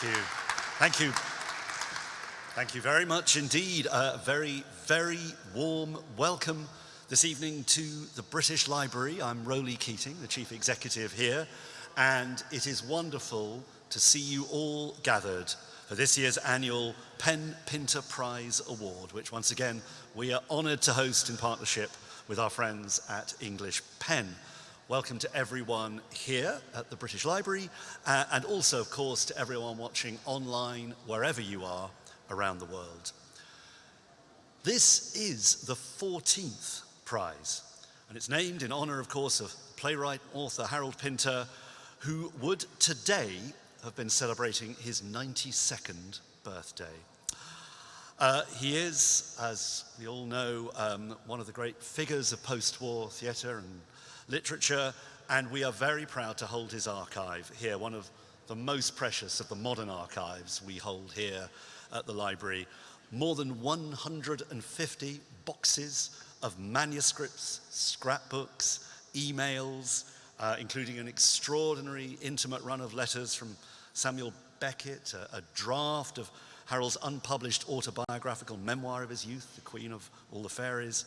Thank you. Thank you. Thank you very much indeed. A very, very warm welcome this evening to the British Library. I'm Roly Keating, the Chief Executive here, and it is wonderful to see you all gathered for this year's annual Pen Pinter Prize Award, which once again we are honoured to host in partnership with our friends at English Pen. Welcome to everyone here at the British Library uh, and also, of course, to everyone watching online wherever you are around the world. This is the 14th prize and it's named in honour, of course, of playwright, author Harold Pinter, who would today have been celebrating his 92nd birthday. Uh, he is, as we all know, um, one of the great figures of post-war theatre and literature, and we are very proud to hold his archive here, one of the most precious of the modern archives we hold here at the library. More than 150 boxes of manuscripts, scrapbooks, emails, uh, including an extraordinary intimate run of letters from Samuel Beckett, a, a draft of Harold's unpublished autobiographical memoir of his youth, The Queen of All the Fairies,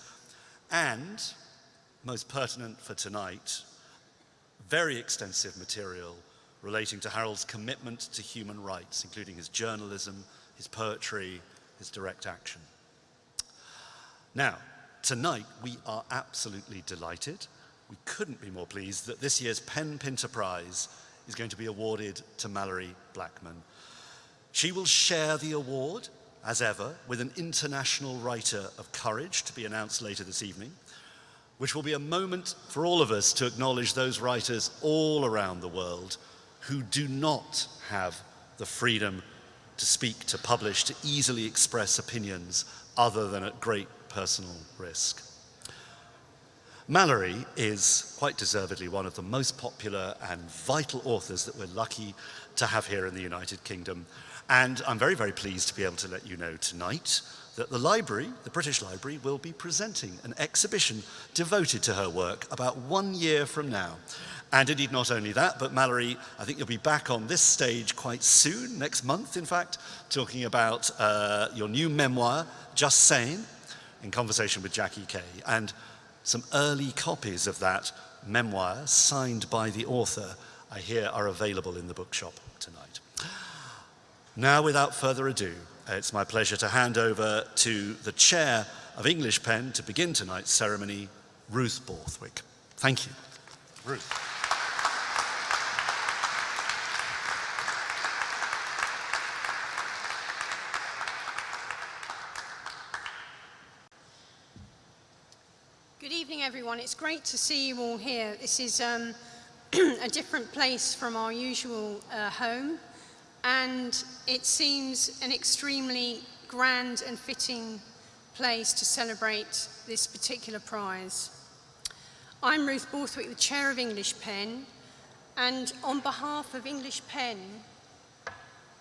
and most pertinent for tonight, very extensive material relating to Harold's commitment to human rights, including his journalism, his poetry, his direct action. Now, tonight we are absolutely delighted. We couldn't be more pleased that this year's Pen Pinter Prize is going to be awarded to Malorie Blackman. She will share the award, as ever, with an international writer of courage to be announced later this evening which will be a moment for all of us to acknowledge those writers all around the world who do not have the freedom to speak, to publish, to easily express opinions other than at great personal risk. Malorie is, quite deservedly, one of the most popular and vital authors that we're lucky to have here in the United Kingdom. And I'm very, very pleased to be able to let you know tonight that the library, the British Library, will be presenting an exhibition devoted to her work about one year from now. And indeed, not only that, but Malorie, I think you'll be back on this stage quite soon, next month, in fact, talking about uh, your new memoir, Just Saying, in conversation with Jackie Kay. And some early copies of that memoir, signed by the author, I hear are available in the bookshop tonight. Now, without further ado, it's my pleasure to hand over to the chair of English Pen to begin tonight's ceremony, Ruth Borthwick. Thank you. Ruth. Good evening, everyone. It's great to see you all here. This is um, a different place from our usual uh, home and it seems an extremely grand and fitting place to celebrate this particular prize. I'm Ruth Borthwick, the Chair of English Pen, and on behalf of English Pen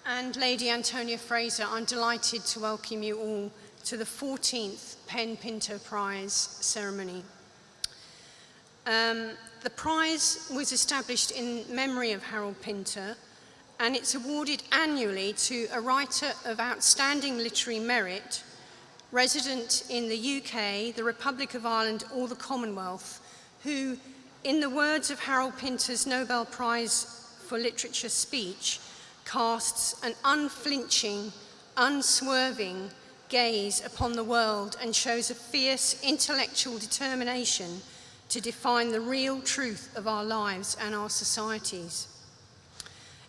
and Lady Antonia Fraser, I'm delighted to welcome you all to the 14th Pen Pinter Prize ceremony. Um, the prize was established in memory of Harold Pinter, and it's awarded annually to a writer of outstanding literary merit, resident in the UK, the Republic of Ireland or the Commonwealth, who, in the words of Harold Pinter's Nobel Prize for Literature speech, casts an unflinching, unswerving gaze upon the world and shows a fierce intellectual determination to define the real truth of our lives and our societies.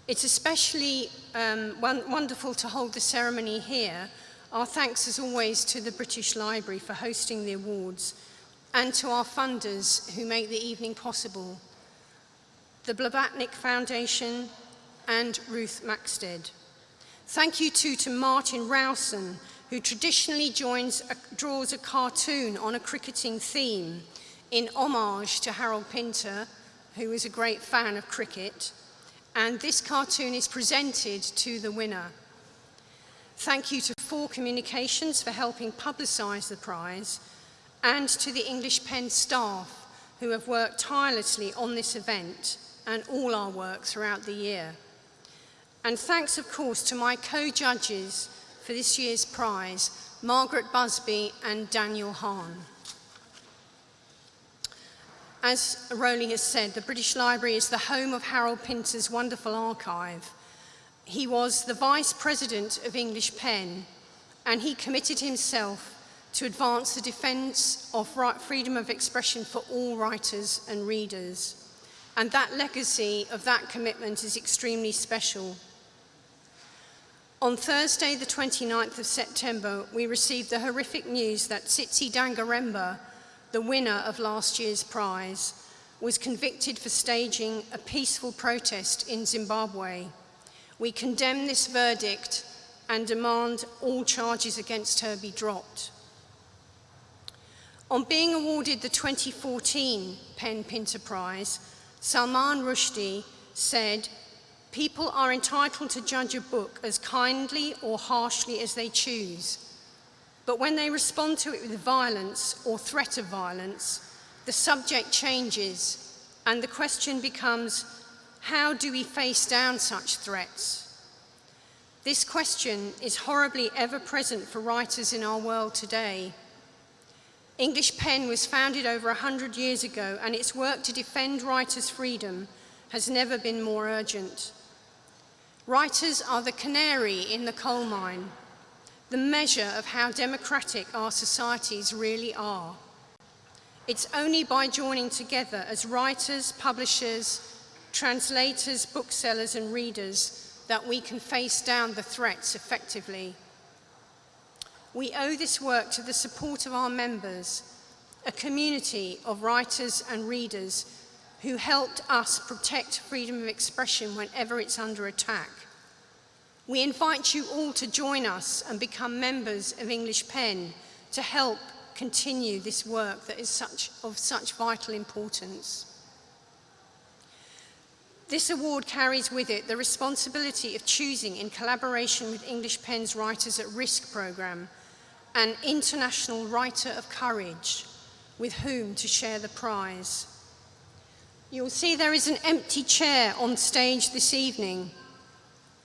It's especially um, wonderful to hold the ceremony here. Our thanks as always to the British Library for hosting the awards and to our funders who make the evening possible, the Blavatnik Foundation and Ruth Maxted. Thank you too to Martin Rowson, who traditionally joins a, draws a cartoon on a cricketing theme in homage to Harold Pinter, who was a great fan of cricket, and this cartoon is presented to the winner. Thank you to Four Communications for helping publicise the prize and to the English Pen staff who have worked tirelessly on this event and all our work throughout the year. And thanks, of course, to my co-judges for this year's prize, Margaret Busby and Daniel Hahn. As Roly has said, the British Library is the home of Harold Pinter's wonderful archive. He was the Vice President of English Pen, and he committed himself to advance the defence of freedom of expression for all writers and readers. And that legacy of that commitment is extremely special. On Thursday, the 29th of September, we received the horrific news that Tsitsi Dangarembga, the winner of last year's prize, was convicted for staging a peaceful protest in Zimbabwe. We condemn this verdict and demand all charges against her be dropped. On being awarded the 2014 PEN Pinter Prize, Salman Rushdie said, People are entitled to judge a book as kindly or harshly as they choose. But when they respond to it with violence or threat of violence, the subject changes and the question becomes, how do we face down such threats? This question is horribly ever present for writers in our world today. English Pen was founded over 100 years ago and its work to defend writers' freedom has never been more urgent. Writers are the canary in the coal mine, the measure of how democratic our societies really are. It's only by joining together as writers, publishers, translators, booksellers and readers that we can face down the threats effectively. We owe this work to the support of our members, a community of writers and readers who helped us protect freedom of expression whenever it's under attack. We invite you all to join us and become members of English Pen to help continue this work that is such, of such vital importance. This award carries with it the responsibility of choosing, in collaboration with English Pen's Writers at Risk programme, an international writer of courage with whom to share the prize. You'll see there is an empty chair on stage this evening.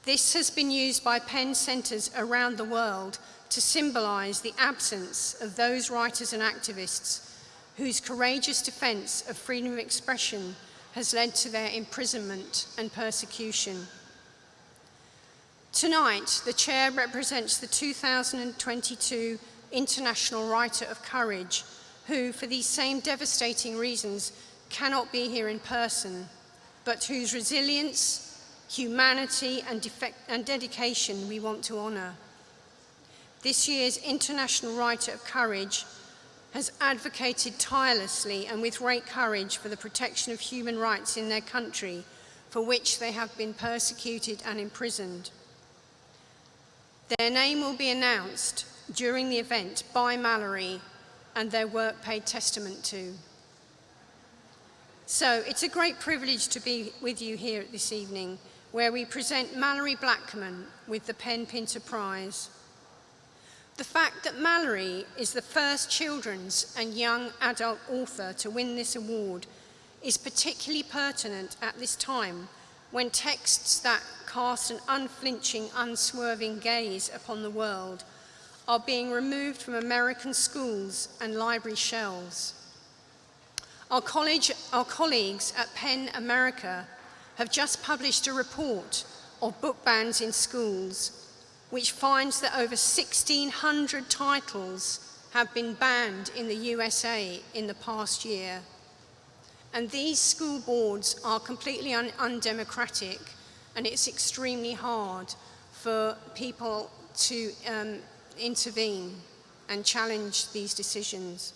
This has been used by PEN centres around the world to symbolise the absence of those writers and activists whose courageous defence of freedom of expression has led to their imprisonment and persecution. Tonight, the chair represents the 2022 International Writer of Courage, who, for these same devastating reasons, cannot be here in person, but whose resilience, humanity and, and dedication we want to honour. This year's International Writer of Courage has advocated tirelessly and with great courage for the protection of human rights in their country, for which they have been persecuted and imprisoned. Their name will be announced during the event by Malorie and their work paid testament to. So it's a great privilege to be with you here this evening where we present Malorie Blackman with the PEN Pinter Prize. The fact that Malorie is the first children's and young adult author to win this award is particularly pertinent at this time when texts that cast an unflinching, unswerving gaze upon the world are being removed from American schools and library shelves. Our, college, our colleagues at PEN America have just published a report of book bans in schools, which finds that over 1,600 titles have been banned in the USA in the past year. And these school boards are completely un undemocratic and it's extremely hard for people to um, intervene and challenge these decisions.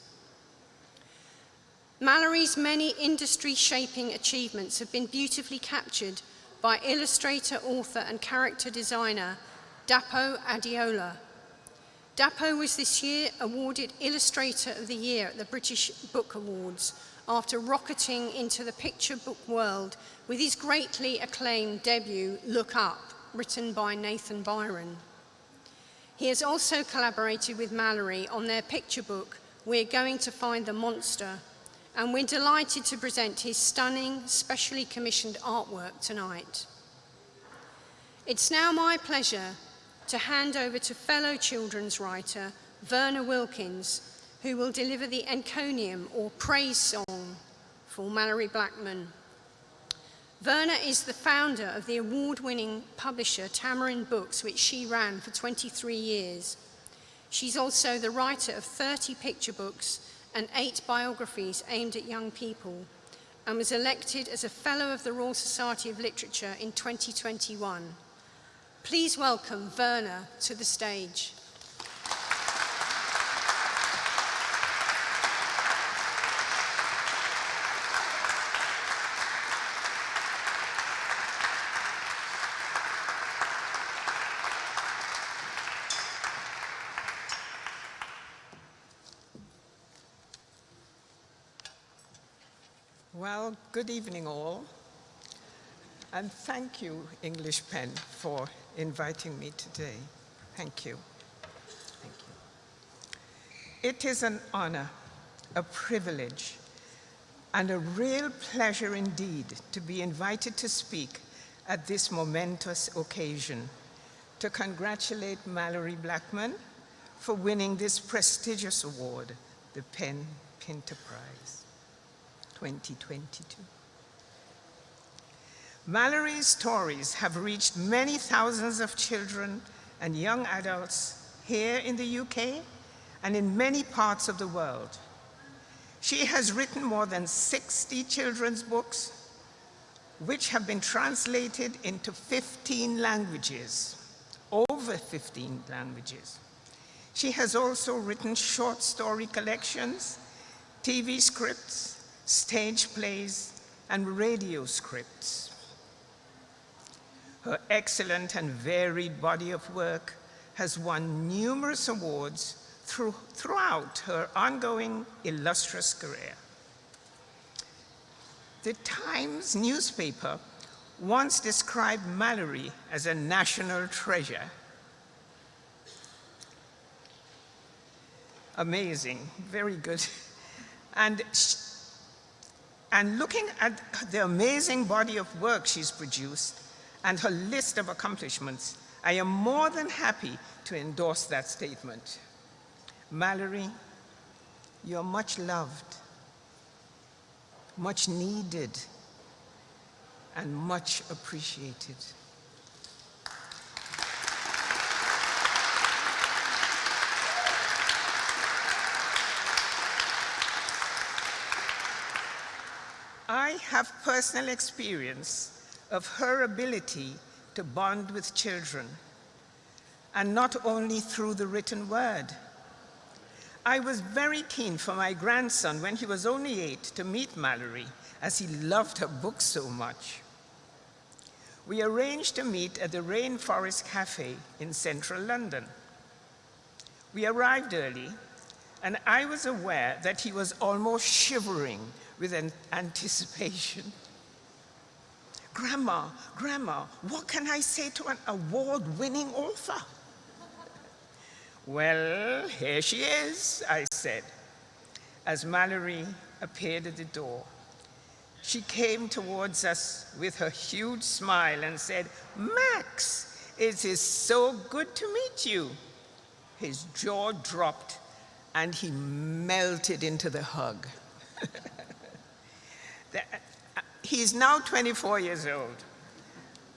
Malorie's many industry-shaping achievements have been beautifully captured by illustrator, author and character designer Dapo Adeola. Dapo was this year awarded Illustrator of the Year at the British Book Awards after rocketing into the picture book world with his greatly acclaimed debut, Look Up, written by Nathan Byron. He has also collaborated with Malorie on their picture book, We're Going to Find the Monster, and we're delighted to present his stunning, specially commissioned artwork tonight. It's now my pleasure to hand over to fellow children's writer Verna Wilkins, who will deliver the encomium or praise song for Malorie Blackman. Verna is the founder of the award-winning publisher Tamarind Books, which she ran for 23 years. She's also the writer of 30 picture books and eight biographies aimed at young people, and was elected as a Fellow of the Royal Society of Literature in 2021. Please welcome Verna to the stage. Well, good evening all. And thank you, English Pen, for inviting me today. Thank you. Thank you. It is an honor, a privilege, and a real pleasure indeed to be invited to speak at this momentous occasion to congratulate Malorie Blackman for winning this prestigious award, the PEN Pinter Prize. 2022. Malorie's stories have reached many thousands of children and young adults here in the UK and in many parts of the world. She has written more than 60 children's books, which have been translated into 15 languages, over 15 languages. She has also written short story collections, TV scripts, stage plays, and radio scripts. Her excellent and varied body of work has won numerous awards through, throughout her ongoing illustrious career. The Times newspaper once described Malorie as a national treasure. Amazing, very good. And and looking at the amazing body of work she's produced and her list of accomplishments, I am more than happy to endorse that statement. Malorie, you're much loved, much needed, and much appreciated. I have personal experience of her ability to bond with children, and not only through the written word. I was very keen for my grandson, when he was only eight, to meet Malorie, as he loved her books so much. We arranged to meet at the Rainforest Cafe in central London. We arrived early, and I was aware that he was almost shivering with an anticipation. Grandma, Grandma, what can I say to an award-winning author? well, here she is, I said, as Malorie appeared at the door. She came towards us with her huge smile and said, Max, it is so good to meet you. His jaw dropped and he melted into the hug. He's now 24 years old.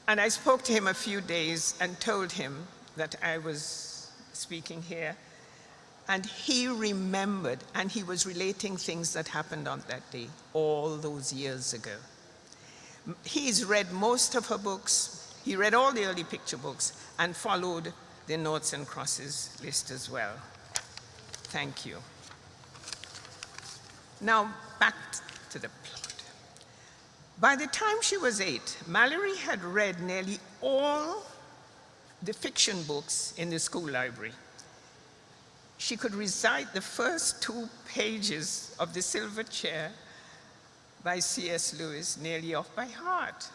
And I spoke to him a few days and told him that I was speaking here. And he remembered, and he was relating things that happened on that day, all those years ago. He's read most of her books. He read all the early picture books and followed the Noughts and Crosses list as well. Thank you. Now, back to the by the time she was eight, Malorie had read nearly all the fiction books in the school library. She could recite the first two pages of The Silver Chair by C.S. Lewis nearly off by heart.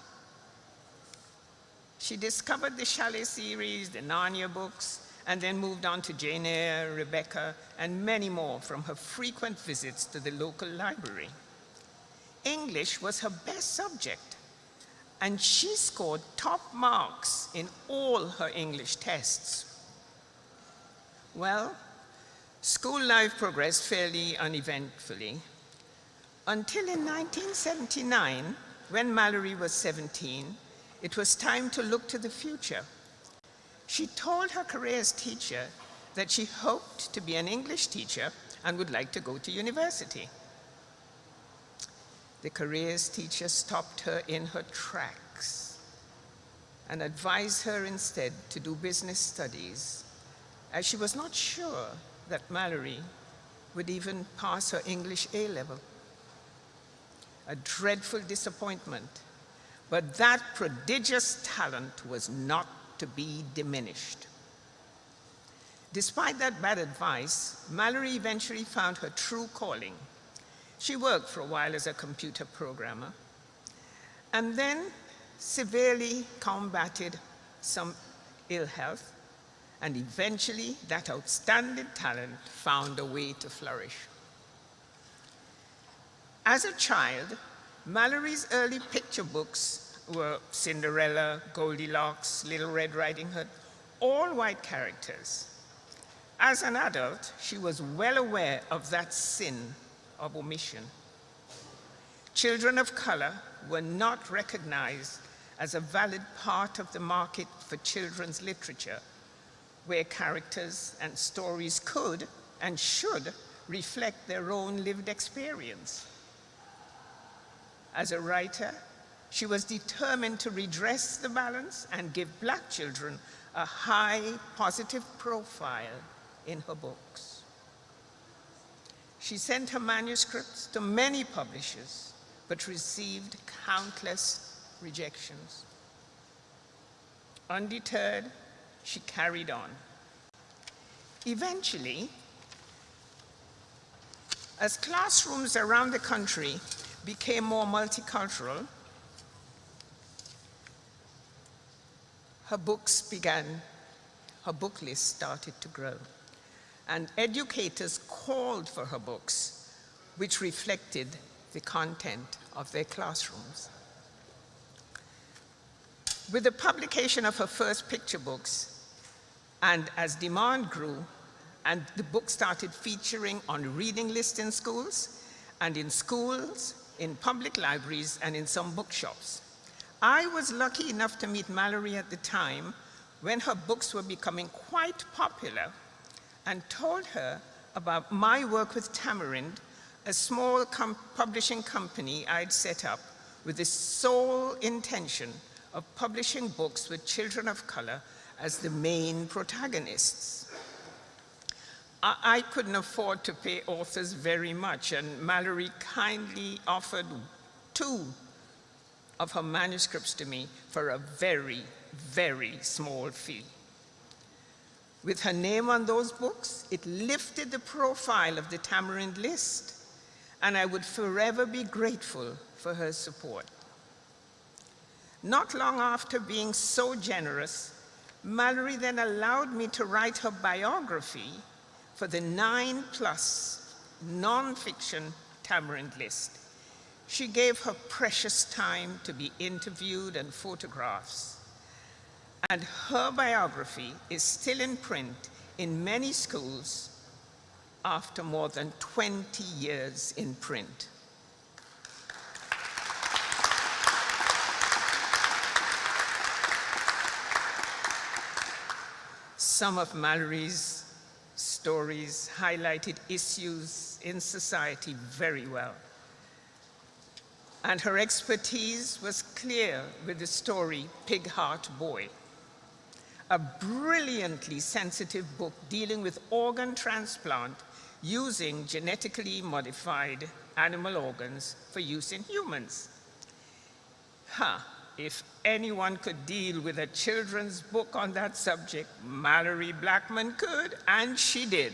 She discovered the Shelley series, the Narnia books, and then moved on to Jane Eyre, Rebecca, and many more from her frequent visits to the local library. English was her best subject, and she scored top marks in all her English tests. Well, school life progressed fairly uneventfully until in 1979, when Malorie was 17, it was time to look to the future. She told her careers teacher that she hoped to be an English teacher and would like to go to university. The careers teacher stopped her in her tracks and advised her instead to do business studies, as she was not sure that Malorie would even pass her English A-level. A dreadful disappointment, but that prodigious talent was not to be diminished. Despite that bad advice, Malorie eventually found her true calling. She worked for a while as a computer programmer and then severely combated some ill health and eventually that outstanding talent found a way to flourish. As a child, Malorie's early picture books were Cinderella, Goldilocks, Little Red Riding Hood, all white characters. As an adult, she was well aware of that sin of omission. Children of color were not recognized as a valid part of the market for children's literature, where characters and stories could and should reflect their own lived experience. As a writer, she was determined to redress the balance and give black children a high positive profile in her books. She sent her manuscripts to many publishers, but received countless rejections. Undeterred, she carried on. Eventually, as classrooms around the country became more multicultural, her books began, her book list started to grow and educators called for her books, which reflected the content of their classrooms. With the publication of her first picture books, and as demand grew, and the book started featuring on reading lists in schools, and in schools, in public libraries, and in some bookshops. I was lucky enough to meet Malorie at the time when her books were becoming quite popular and told her about my work with Tamarind, a small com publishing company I'd set up with the sole intention of publishing books with children of color as the main protagonists. I, I couldn't afford to pay authors very much, and Malorie kindly offered two of her manuscripts to me for a very, very small fee. With her name on those books, it lifted the profile of the Tamarind list, and I would forever be grateful for her support. Not long after being so generous, Malorie then allowed me to write her biography for the nine plus nonfiction Tamarind list. She gave her precious time to be interviewed and photographs and her biography is still in print in many schools after more than 20 years in print. Some of Malorie's stories highlighted issues in society very well. And her expertise was clear with the story Pig Heart Boy a brilliantly sensitive book dealing with organ transplant using genetically modified animal organs for use in humans. Huh, if anyone could deal with a children's book on that subject, Malorie Blackman could, and she did.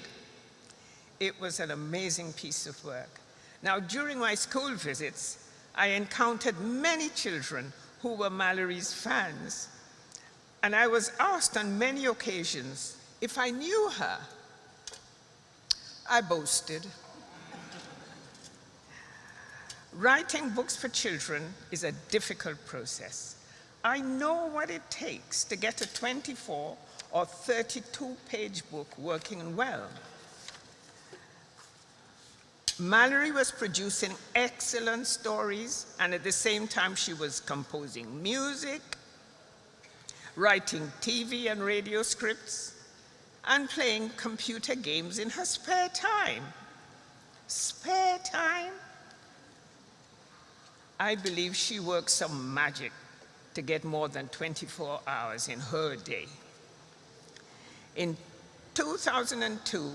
It was an amazing piece of work. Now, during my school visits, I encountered many children who were Malorie's fans and I was asked on many occasions if I knew her. I boasted. Writing books for children is a difficult process, I know what it takes to get a 24 or 32 page book working well. Malorie was producing excellent stories, and at the same time, she was composing music, writing TV and radio scripts, and playing computer games in her spare time. Spare time? I believe she worked some magic to get more than 24 hours in her day. In 2002,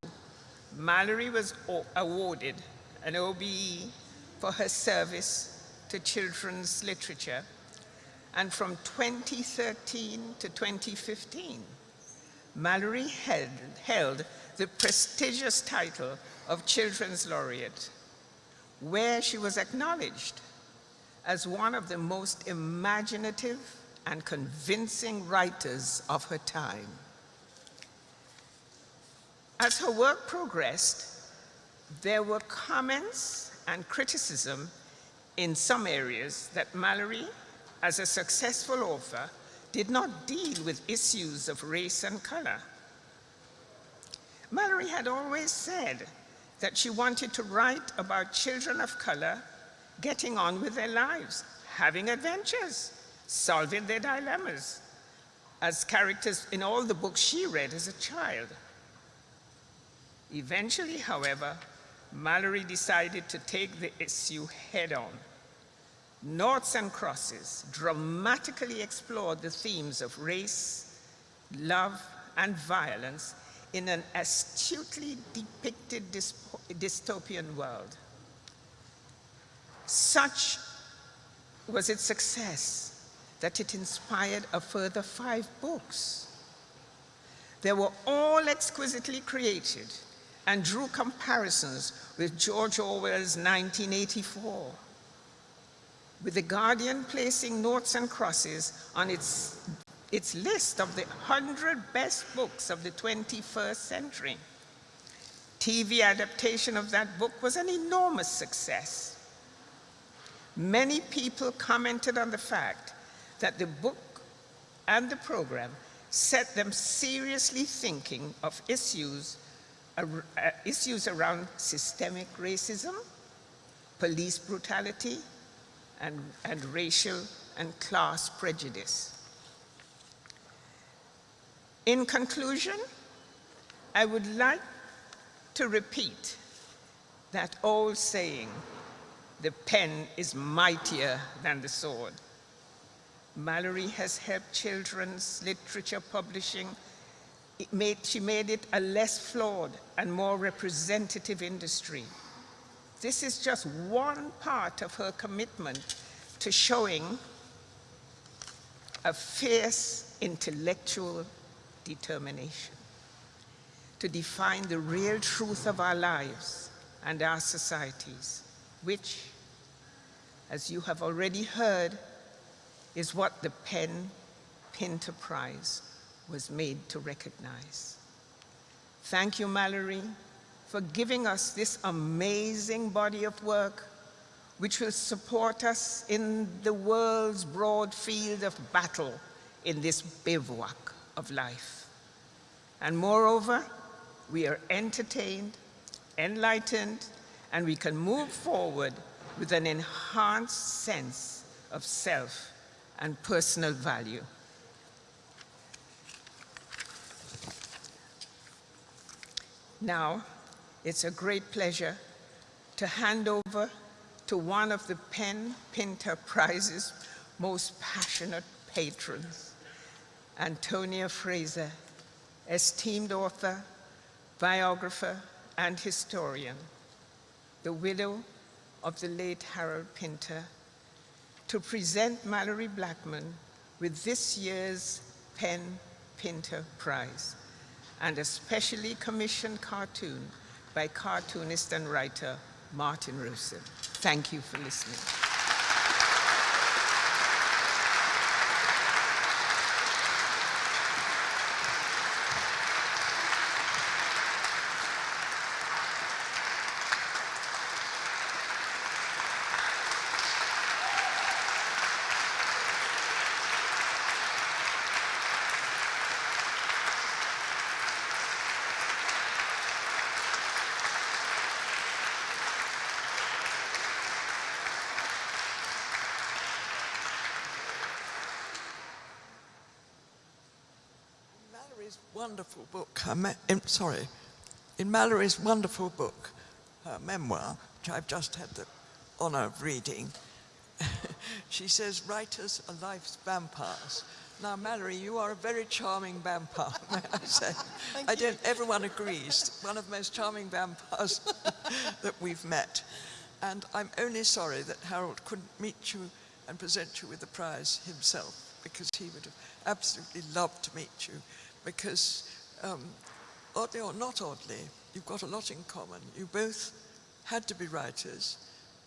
Malorie was awarded an OBE for her service to children's literature, and from 2013 to 2015, Malorie held, held the prestigious title of Children's Laureate, where she was acknowledged as one of the most imaginative and convincing writers of her time. As her work progressed, there were comments and criticism in some areas that Malorie, as a successful author, did not deal with issues of race and color. Malorie had always said that she wanted to write about children of color getting on with their lives, having adventures, solving their dilemmas, as characters in all the books she read as a child. Eventually, however, Malorie decided to take the issue head on. Noughts and Crosses dramatically explored the themes of race, love, and violence in an astutely depicted dystopian world. Such was its success that it inspired a further five books. They were all exquisitely created and drew comparisons with George Orwell's 1984, with The Guardian placing Noughts and Crosses on its, its list of the 100 best books of the 21st century. TV adaptation of that book was an enormous success. Many people commented on the fact that the book and the program set them seriously thinking of issues uh, issues around systemic racism, police brutality, and, and racial and class prejudice. In conclusion, I would like to repeat that old saying, the pen is mightier than the sword. Malorie has helped children's literature publishing made, she made it a less flawed and more representative industry. This is just one part of her commitment to showing a fierce intellectual determination to define the real truth of our lives and our societies, which, as you have already heard, is what the PEN Pinter Prize was made to recognize. Thank you, Malorie, for giving us this amazing body of work which will support us in the world's broad field of battle in this bivouac of life. And moreover, we are entertained, enlightened, and we can move forward with an enhanced sense of self and personal value. Now, it's a great pleasure to hand over to one of the PEN Pinter Prize's most passionate patrons, Antonia Fraser, esteemed author, biographer, and historian, the widow of the late Harold Pinter, to present Malorie Blackman with this year's PEN Pinter Prize and a specially commissioned cartoon by cartoonist and writer Martin Rowson. Thank you for listening. Malorie's wonderful book, her me- in, sorry, in Malorie's wonderful book, her memoir, which I've just had the honour of reading, she says writers are life's vampires. Now, Malorie, you are a very charming vampire, may I say. I don't, everyone agrees, one of the most charming vampires that we've met. And I'm only sorry that Harold couldn't meet you and present you with the prize himself, because he would have absolutely loved to meet you, because um, oddly or not oddly, you've got a lot in common. You both had to be writers,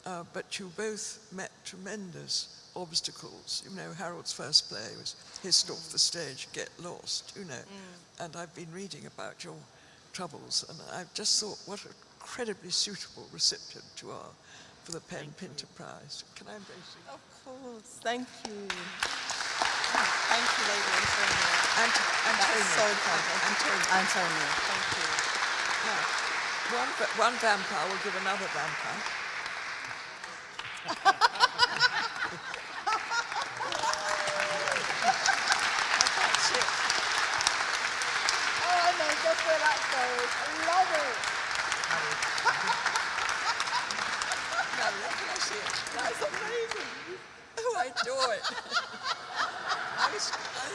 uh, but you both met tremendous obstacles. You know, Harold's first play was hissed off the stage, Get Lost, you know. Mm. And I've been reading about your troubles, and I've just thought what an incredibly suitable recipient you are for the PEN Pinter Prize. Can I embrace you? Of course, thank you. Thank you, Lady Antonia. Ant so kind. Antonia. Antonia, thank you. Now, one, one vampire will give another vampire. Oh, where. I love it. now look, can I see it? That's amazing. Oh, I adore it. I was, I...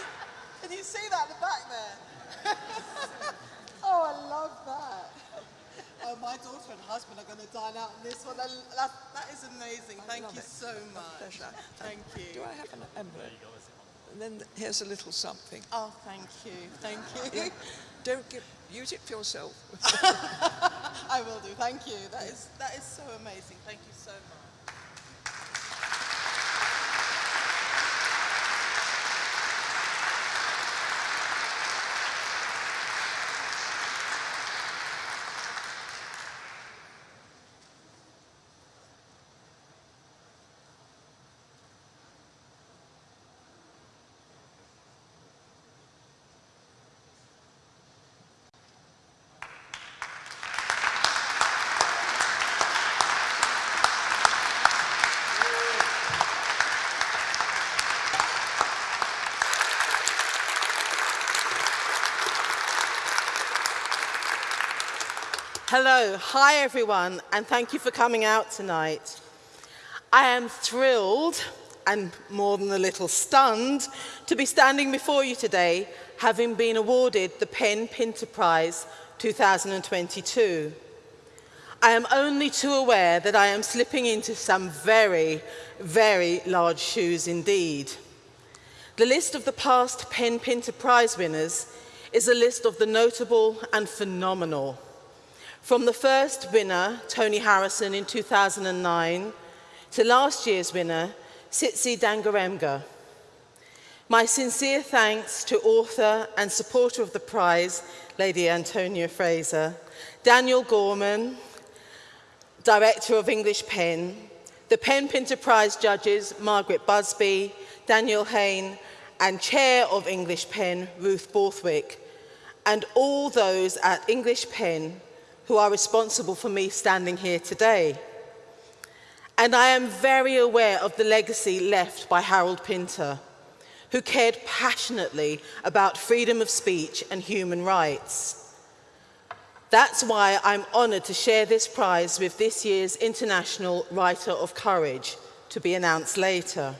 Can you see that at the back there? oh, I love that. Oh, my daughter and husband are going to dine out on this one. That, that is amazing. I Thank you it. so much. Pleasure. Thank you. Do I have an envelope? And then here's a little something. Oh, thank you. Thank you. Yeah. Don't give, use it for yourself. I will do. Thank you. That is that is so amazing. Thank you so much. Hello, hi everyone, and thank you for coming out tonight. I am thrilled and more than a little stunned to be standing before you today having been awarded the PEN Pinter Prize 2022. I am only too aware that I am slipping into some very, very large shoes indeed. The list of the past PEN Pinter Prize winners is a list of the notable and phenomenal. From the first winner, Tony Harrison in 2009, to last year's winner, Tsitsi Dangarembga. My sincere thanks to author and supporter of the prize, Lady Antonia Fraser, Daniel Gorman, Director of English PEN, the PEN Pinter Prize judges, Margaret Busby, Daniel Hahn, and Chair of English PEN, Ruth Borthwick, and all those at English PEN who are responsible for me standing here today. And I am very aware of the legacy left by Harold Pinter, who cared passionately about freedom of speech and human rights. That's why I'm honoured to share this prize with this year's International Writer of Courage, to be announced later.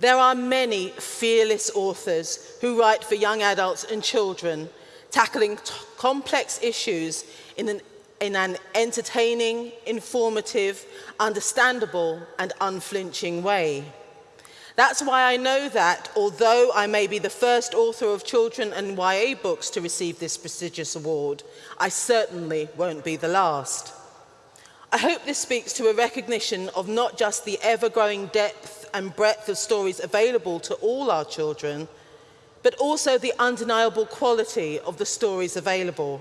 There are many fearless authors who write for young adults and children tackling complex issues in an, in an entertaining, informative, understandable and unflinching way. That's why I know that, although I may be the first author of children and YA books to receive this prestigious award, I certainly won't be the last. I hope this speaks to a recognition of not just the ever-growing depth and breadth of stories available to all our children, but also the undeniable quality of the stories available.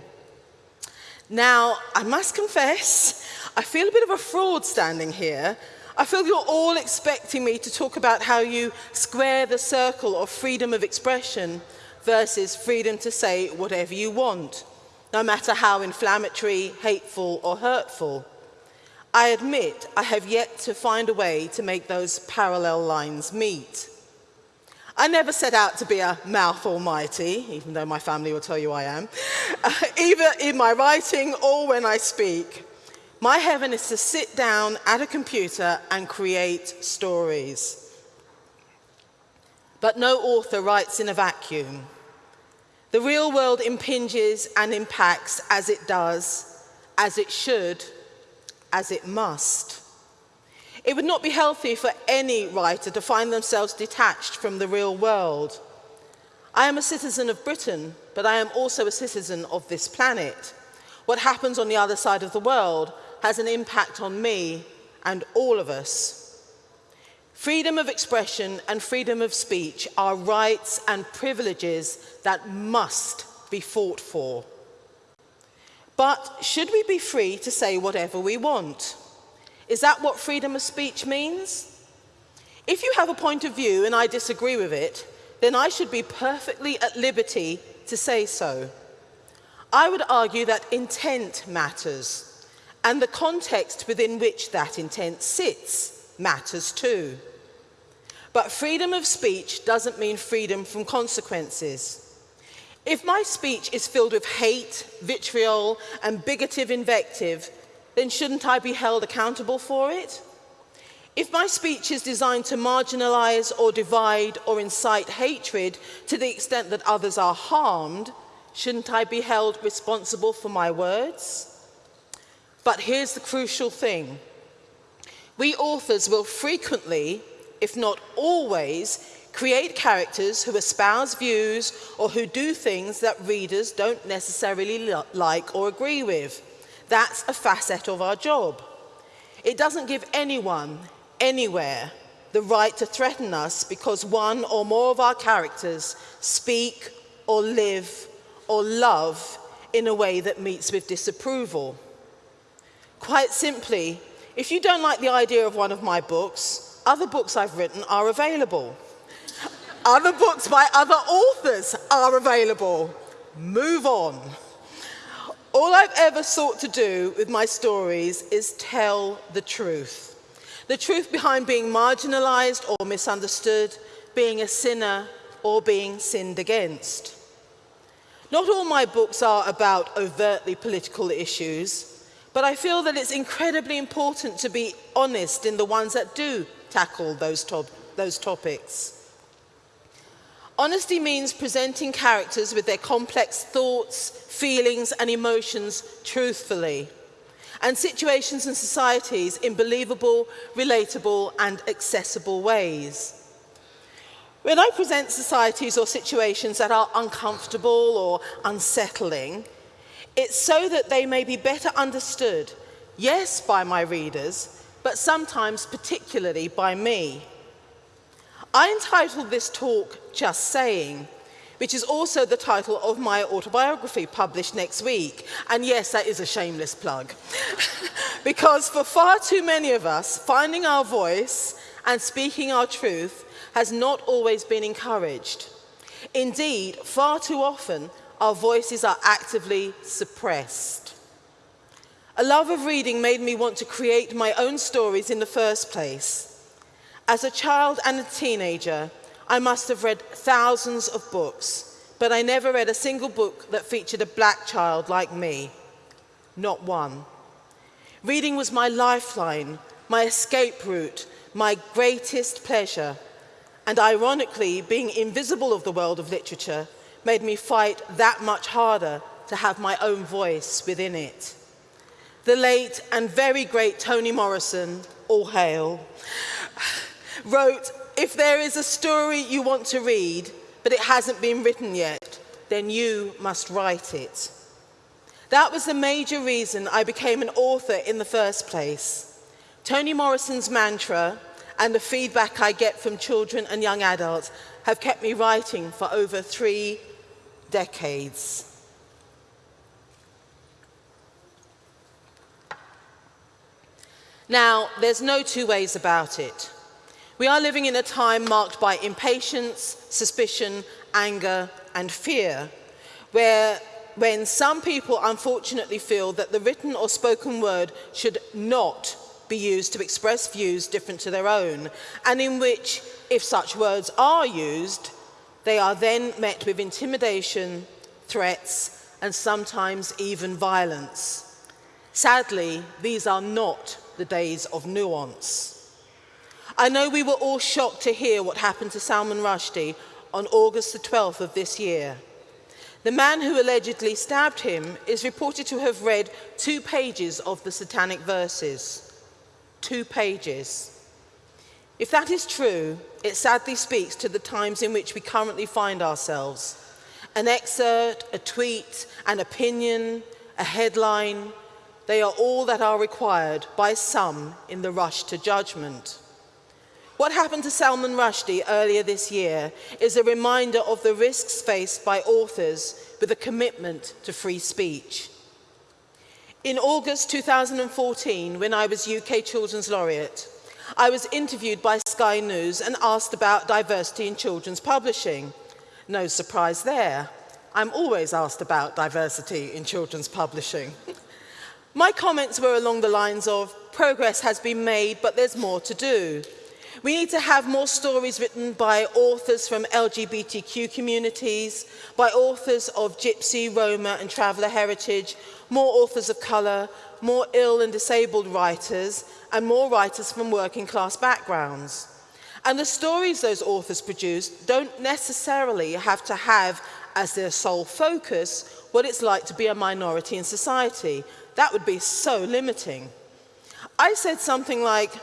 Now, I must confess, I feel a bit of a fraud standing here. I feel you're all expecting me to talk about how you square the circle of freedom of expression versus freedom to say whatever you want, no matter how inflammatory, hateful or hurtful. I admit I have yet to find a way to make those parallel lines meet. I never set out to be a mouth almighty, even though my family will tell you I am, uh, either in my writing or when I speak. My heaven is to sit down at a computer and create stories. But no author writes in a vacuum. The real world impinges and impacts as it does, as it should, as it must. It would not be healthy for any writer to find themselves detached from the real world. I am a citizen of Britain, but I am also a citizen of this planet. What happens on the other side of the world has an impact on me and all of us. Freedom of expression and freedom of speech are rights and privileges that must be fought for. But should we be free to say whatever we want? Is that what freedom of speech means? If you have a point of view and I disagree with it, then I should be perfectly at liberty to say so. I would argue that intent matters, and the context within which that intent sits matters too. But freedom of speech doesn't mean freedom from consequences. If my speech is filled with hate, vitriol, and bigoted invective, then shouldn't I be held accountable for it? If my speech is designed to marginalize or divide or incite hatred to the extent that others are harmed, shouldn't I be held responsible for my words? But here's the crucial thing. We authors will frequently, if not always, create characters who espouse views or who do things that readers don't necessarily like or agree with. That's a facet of our job. It doesn't give anyone, anywhere, the right to threaten us because one or more of our characters speak or live or love in a way that meets with disapproval. Quite simply, if you don't like the idea of one of my books, other books I've written are available. other books by other authors are available. Move on. All I've ever sought to do with my stories is tell the truth. The truth behind being marginalized or misunderstood, being a sinner or being sinned against. Not all my books are about overtly political issues, but I feel that it's incredibly important to be honest in the ones that do tackle those, top those topics. Honesty means presenting characters with their complex thoughts, feelings and emotions truthfully, and situations and societies in believable, relatable and accessible ways. When I present societies or situations that are uncomfortable or unsettling, it's so that they may be better understood, yes, by my readers, but sometimes particularly by me. I entitled this talk Just Saying, which is also the title of my autobiography published next week. And yes, that is a shameless plug. because for far too many of us, finding our voice and speaking our truth has not always been encouraged. Indeed, far too often, our voices are actively suppressed. A love of reading made me want to create my own stories in the first place. As a child and a teenager, I must have read thousands of books, but I never read a single book that featured a black child like me. Not one. Reading was my lifeline, my escape route, my greatest pleasure. And ironically, being invisible of the world of literature made me fight that much harder to have my own voice within it. The late and very great Toni Morrison, all hail, wrote, if there is a story you want to read, but it hasn't been written yet, then you must write it. That was the major reason I became an author in the first place. Toni Morrison's mantra and the feedback I get from children and young adults have kept me writing for over three decades. Now, there's no two ways about it. We are living in a time marked by impatience, suspicion, anger, and fear, where when some people unfortunately feel that the written or spoken word should not be used to express views different to their own, and in which, if such words are used, they are then met with intimidation, threats, and sometimes even violence. Sadly, these are not the days of nuance. I know we were all shocked to hear what happened to Salman Rushdie on August the 12th of this year. The man who allegedly stabbed him is reported to have read two pages of the satanic verses. Two pages. If that is true, it sadly speaks to the times in which we currently find ourselves. An excerpt, a tweet, an opinion, a headline, they are all that are required by some in the rush to judgment. What happened to Salman Rushdie earlier this year is a reminder of the risks faced by authors with a commitment to free speech. In August 2014, when I was UK Children's Laureate, I was interviewed by Sky News and asked about diversity in children's publishing. No surprise there. I'm always asked about diversity in children's publishing. My comments were along the lines of, progress has been made, but there's more to do. We need to have more stories written by authors from LGBTQ communities, by authors of Gypsy, Roma and Traveller heritage, more authors of colour, more ill and disabled writers, and more writers from working class backgrounds. And the stories those authors produce don't necessarily have to have as their sole focus what it's like to be a minority in society. That would be so limiting. I said something like,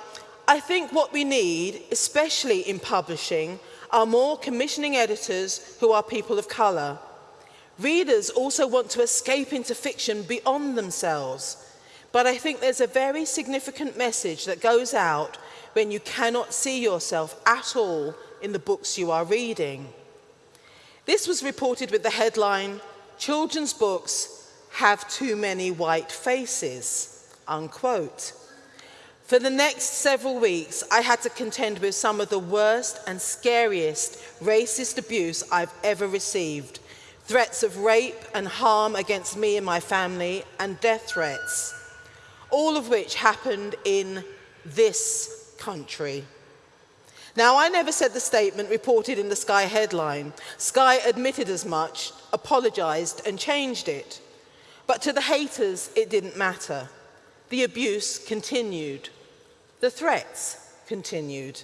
I think what we need, especially in publishing, are more commissioning editors who are people of colour. Readers also want to escape into fiction beyond themselves. But I think there's a very significant message that goes out when you cannot see yourself at all in the books you are reading. This was reported with the headline, Children's Books Have Too Many White Faces, unquote. For the next several weeks, I had to contend with some of the worst and scariest racist abuse I've ever received. Threats of rape and harm against me and my family, and death threats. All of which happened in this country. Now, I never said the statement reported in the Sky headline. Sky admitted as much, apologised, and changed it. But to the haters, it didn't matter. The abuse continued. The threats continued.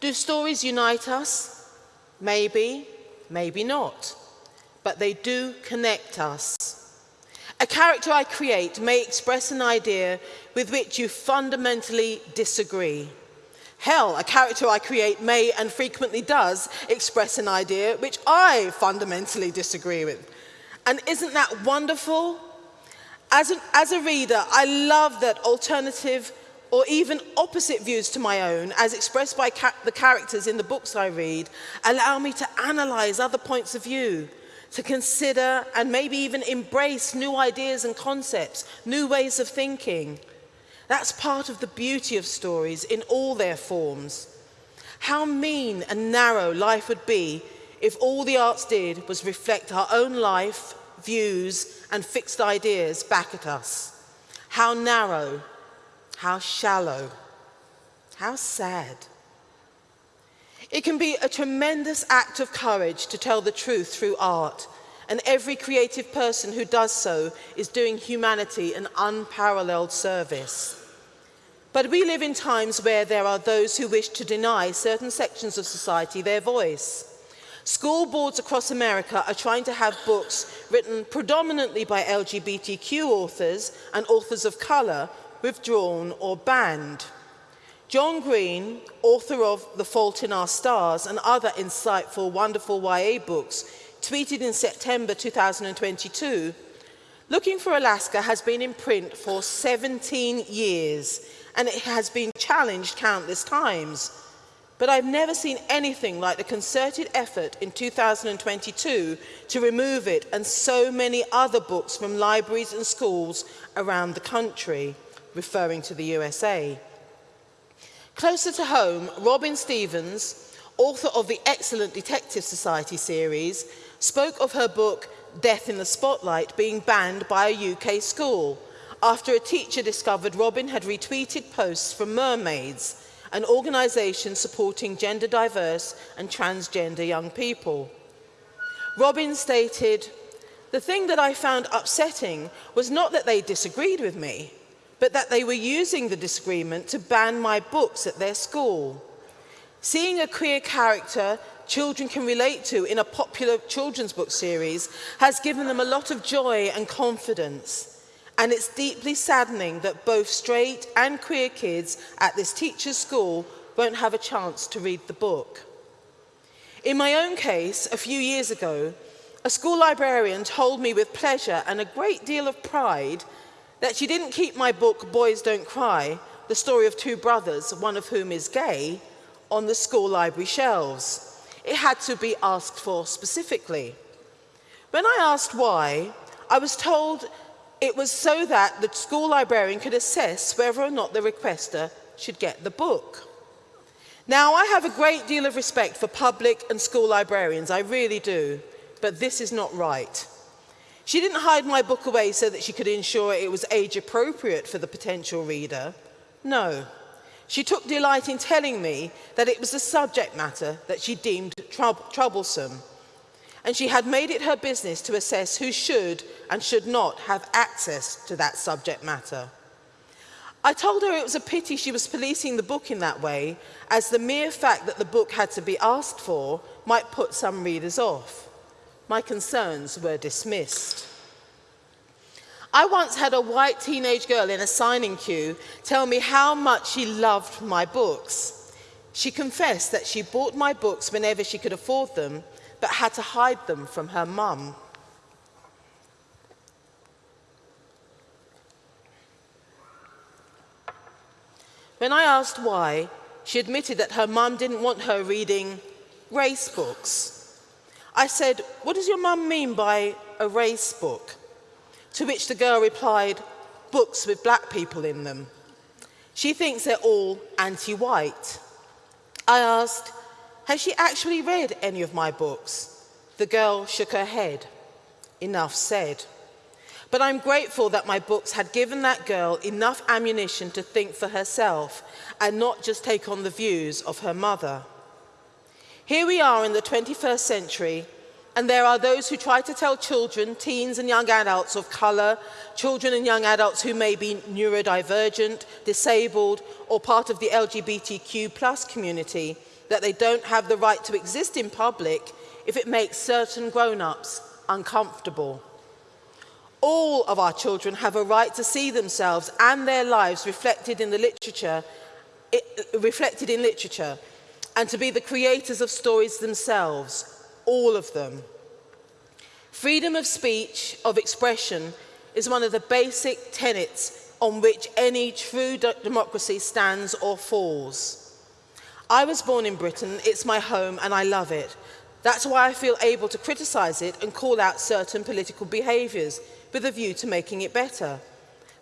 Do stories unite us? Maybe, maybe not. But they do connect us. A character I create may express an idea with which you fundamentally disagree. Hell, a character I create may and frequently does express an idea which I fundamentally disagree with. And isn't that wonderful? As, an, as a reader, I love that alternative or even opposite views to my own, as expressed by ca the characters in the books I read, allow me to analyze other points of view, to consider and maybe even embrace new ideas and concepts, new ways of thinking. That's part of the beauty of stories in all their forms. How mean and narrow life would be if all the arts did was reflect our own life, views and fixed ideas back at us. How narrow, how shallow, how sad. It can be a tremendous act of courage to tell the truth through art, and every creative person who does so is doing humanity an unparalleled service. But we live in times where there are those who wish to deny certain sections of society their voice. School boards across America are trying to have books written predominantly by LGBTQ authors and authors of colour withdrawn or banned. John Green, author of The Fault in Our Stars and other insightful, wonderful YA books, tweeted in September 2022, Looking for Alaska has been in print for 17 years and it has been challenged countless times. But I've never seen anything like the concerted effort in 2022 to remove it and so many other books from libraries and schools around the country, referring to the USA. Closer to home, Robin Stevens, author of the excellent Detective Society series, spoke of her book Death in the Spotlight being banned by a UK school after a teacher discovered Robin had retweeted posts from Mermaids, an organisation supporting gender diverse and transgender young people. Robin stated, the thing that I found upsetting was not that they disagreed with me, but that they were using the disagreement to ban my books at their school. Seeing a queer character children can relate to in a popular children's book series has given them a lot of joy and confidence. And it's deeply saddening that both straight and queer kids at this teacher's school won't have a chance to read the book. In my own case, a few years ago, a school librarian told me with pleasure and a great deal of pride that she didn't keep my book, Boys Don't Cry, the story of two brothers, one of whom is gay, on the school library shelves. It had to be asked for specifically. When I asked why, I was told it was so that the school librarian could assess whether or not the requester should get the book. Now, I have a great deal of respect for public and school librarians, I really do, but this is not right. She didn't hide my book away so that she could ensure it was age appropriate for the potential reader. No. She took delight in telling me that it was the subject matter that she deemed troublesome. And she had made it her business to assess who should and should not have access to that subject matter. I told her it was a pity she was policing the book in that way, as the mere fact that the book had to be asked for might put some readers off my concerns were dismissed. I once had a white teenage girl in a signing queue tell me how much she loved my books. She confessed that she bought my books whenever she could afford them, but had to hide them from her mum. When I asked why, she admitted that her mum didn't want her reading race books. I said, what does your mum mean by a race book? To which the girl replied, books with black people in them. She thinks they're all anti-white. I asked, has she actually read any of my books? The girl shook her head. Enough said. But I'm grateful that my books had given that girl enough ammunition to think for herself and not just take on the views of her mother. Here we are in the 21st century, and there are those who try to tell children, teens and young adults of colour, children and young adults who may be neurodivergent, disabled, or part of the LGBTQ community, that they don't have the right to exist in public if it makes certain grown-ups uncomfortable. All of our children have a right to see themselves and their lives reflected in the literature, reflected in literature, and to be the creators of stories themselves, all of them. Freedom of speech, of expression, is one of the basic tenets on which any true democracy stands or falls. I was born in Britain, it's my home and I love it. That's why I feel able to criticise it and call out certain political behaviours with a view to making it better.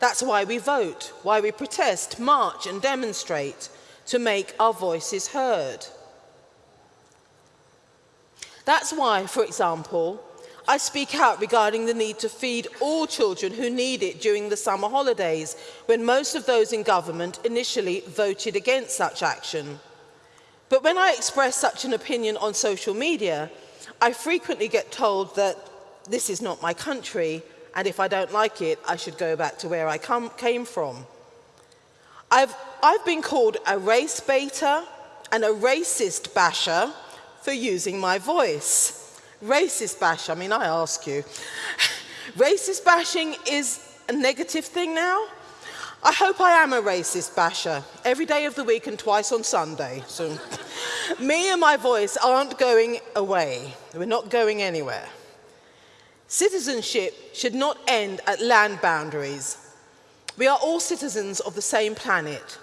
That's why we vote, why we protest, march and demonstrate to make our voices heard. That's why, for example, I speak out regarding the need to feed all children who need it during the summer holidays, when most of those in government initially voted against such action. But when I express such an opinion on social media, I frequently get told that this is not my country, and if I don't like it, I should go back to where I come, came from. I've, I've been called a race baiter and a racist basher for using my voice. Racist bash, I mean, I ask you. racist bashing is a negative thing now? I hope I am a racist basher every day of the week and twice on Sunday. So me and my voice aren't going away. We're not going anywhere. Citizenship should not end at land boundaries. We are all citizens of the same planet.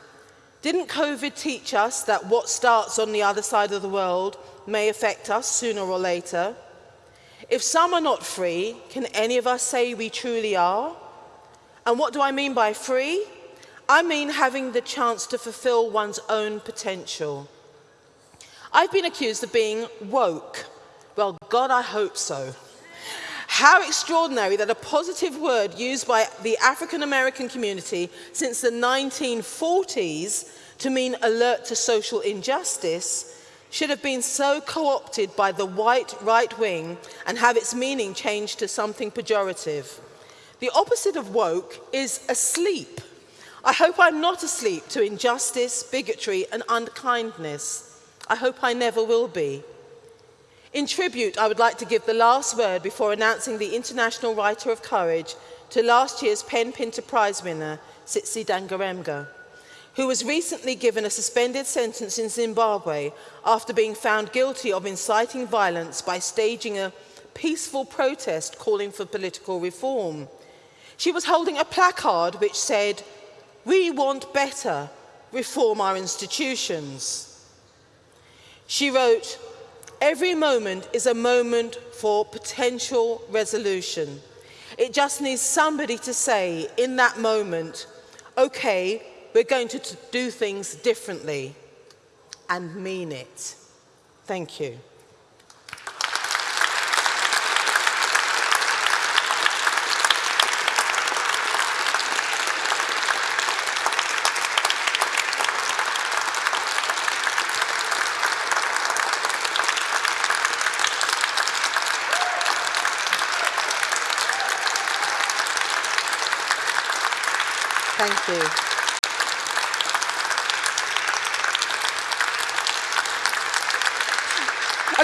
Didn't COVID teach us that what starts on the other side of the world may affect us sooner or later? If some are not free, can any of us say we truly are? And what do I mean by free? I mean having the chance to fulfill one's own potential. I've been accused of being woke. Well, God, I hope so. How extraordinary that a positive word used by the African American community since the 1940s to mean alert to social injustice should have been so co-opted by the white right wing and have its meaning changed to something pejorative. The opposite of woke is asleep. I hope I'm not asleep to injustice, bigotry and unkindness. I hope I never will be. In tribute, I would like to give the last word before announcing the International Writer of Courage to last year's Pen Pinter Prize winner, Tsitsi Dangarembga, who was recently given a suspended sentence in Zimbabwe after being found guilty of inciting violence by staging a peaceful protest calling for political reform. She was holding a placard which said, we want better, reform our institutions. She wrote, Every moment is a moment for potential resolution. It just needs somebody to say in that moment, okay, we're going to do things differently and mean it. Thank you. Thank you.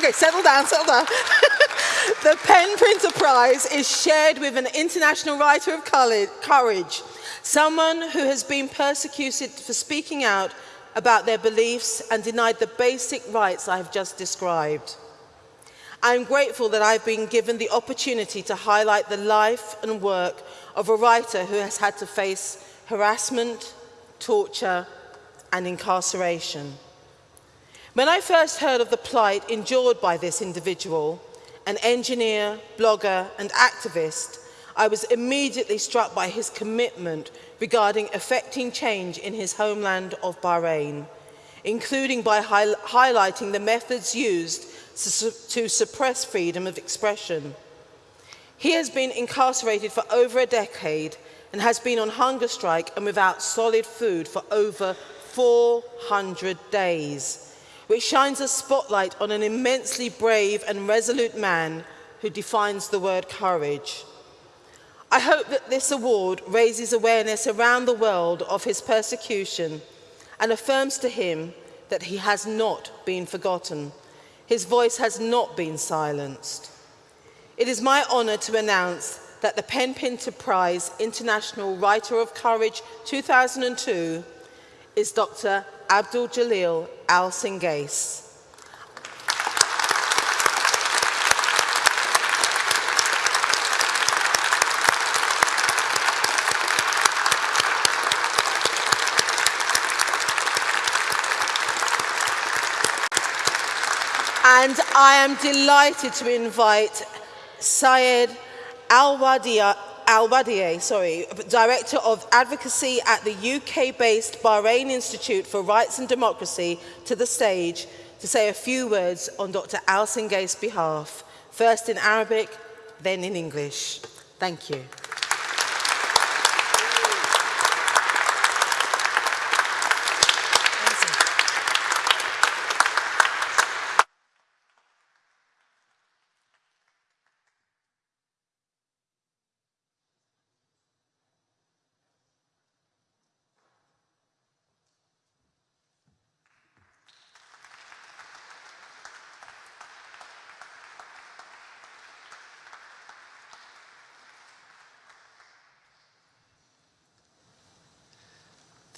Okay, settle down, settle down. the Pen Pinter Prize is shared with an international writer of courage, someone who has been persecuted for speaking out about their beliefs and denied the basic rights I have just described. I'm grateful that I've been given the opportunity to highlight the life and work of a writer who has had to face harassment, torture, and incarceration. When I first heard of the plight endured by this individual, an engineer, blogger, and activist, I was immediately struck by his commitment regarding effecting change in his homeland of Bahrain, including by hi highlighting the methods used to, su to suppress freedom of expression. He has been incarcerated for over a decade and has been on hunger strike and without solid food for over 400 days, which shines a spotlight on an immensely brave and resolute man who defines the word courage. I hope that this award raises awareness around the world of his persecution and affirms to him that he has not been forgotten. His voice has not been silenced. It is my honour to announce that the Pen Pinter Prize International Writer of Courage 2002 is Dr. Abdul Jalil Al Singace. And I am delighted to invite Syed Al-Wadieh, sorry, Director of Advocacy at the UK-based Bahrain Institute for Rights and Democracy to the stage to say a few words on Dr. Al Singace's behalf, first in Arabic, then in English. Thank you.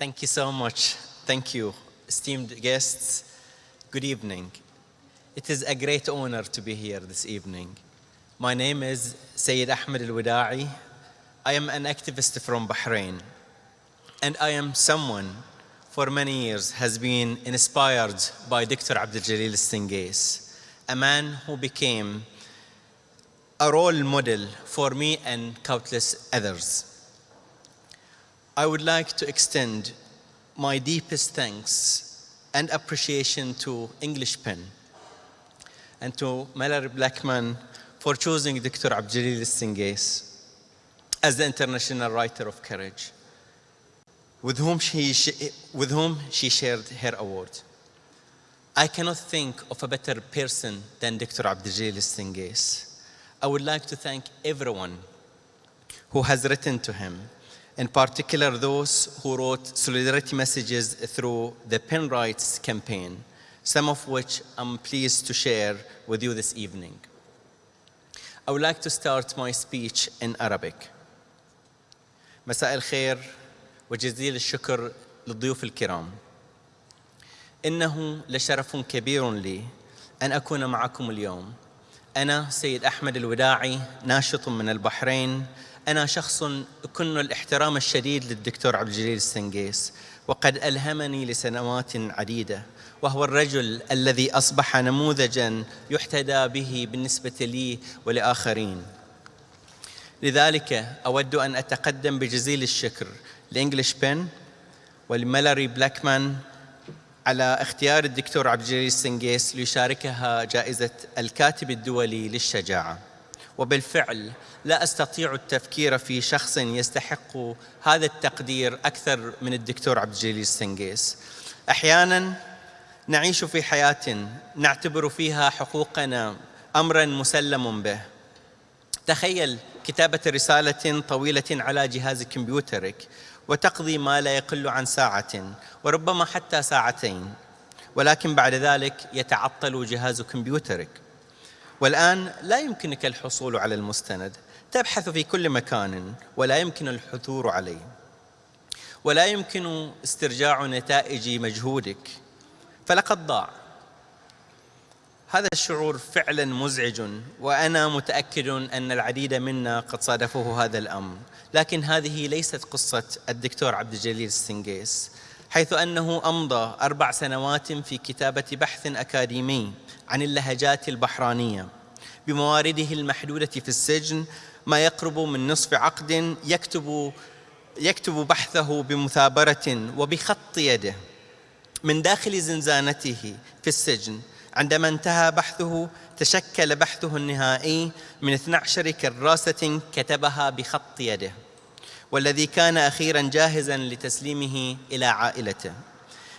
Thank you so much. Thank you, esteemed guests. Good evening. It is a great honor to be here this evening. My name is Sayyid Ahmed Al-Wada'i. I am an activist from Bahrain. And I am someone for many years has been inspired by Dr. Abdul Jalil Singace, a man who became a role model for me and countless others. I would like to extend my deepest thanks and appreciation to English Pen and to Malorie Blackman for choosing Dr. Abdjalil Singace as the International Writer of Courage, with whom she, with whom she shared her award. I cannot think of a better person than Dr. Abdjalil Singace. I would like to thank everyone who has written to him, in particular those who wrote solidarity messages through the Pen Rights campaign, some of which I'm pleased to share with you this evening. I would like to start my speech in Arabic. مساء الخير وجزيل الشكر للضيوف الكرام. إنه لشرف كبير لي أن أكون معكم اليوم. أنا سيد أحمد الوداعي ناشط من البحرين أنا شخص أكن الاحترام الشديد للدكتور عبد الجليل السنجيس وقد ألهمني لسنوات عديدة وهو الرجل الذي أصبح نموذجا يحتدى به بالنسبة لي ولآخرين. لذلك أود أن أتقدم بجزيل الشكر لإنجليش بن ولمالاري بلاكمان على اختيار الدكتور عبد الجليل السنجيس ليشاركها جائزة الكاتب الدولي للشجاعة. وبالفعل لا أستطيع التفكير في شخص يستحق هذا التقدير أكثر من الدكتور عبد الجليل السنجيس. أحيانا نعيش في حياة نعتبر فيها حقوقنا امرا مسلم به. تخيل كتابة رسالة طويلة على جهاز كمبيوترك وتقضي ما لا يقل عن ساعة وربما حتى ساعتين ولكن بعد ذلك يتعطل جهاز كمبيوترك. والآن لا يمكنك الحصول على المستند. تبحث في كل مكان ولا يمكن الحثور عليه. ولا يمكن استرجاع نتائج مجهودك. فلقد ضاع. هذا الشعور فعلا مزعج وأنا متأكد أن العديد منا قد صادفه هذا الأمر. لكن هذه ليست قصة الدكتور عبد الجليل السنجيس حيث أنه أمضى أربع سنوات في كتابة بحث أكاديمي. عن اللهجات البحرانية. بموارده المحدودة في السجن ما يقرب من نصف عقد يكتب يكتب بحثه بمثابرة وبخط يده. من داخل زنزانته في السجن عندما انتهى بحثه تشكل بحثه النهائي من 12 كراسة كتبها بخط يده. والذي كان أخيرا جاهزا لتسليمه إلى عائلته.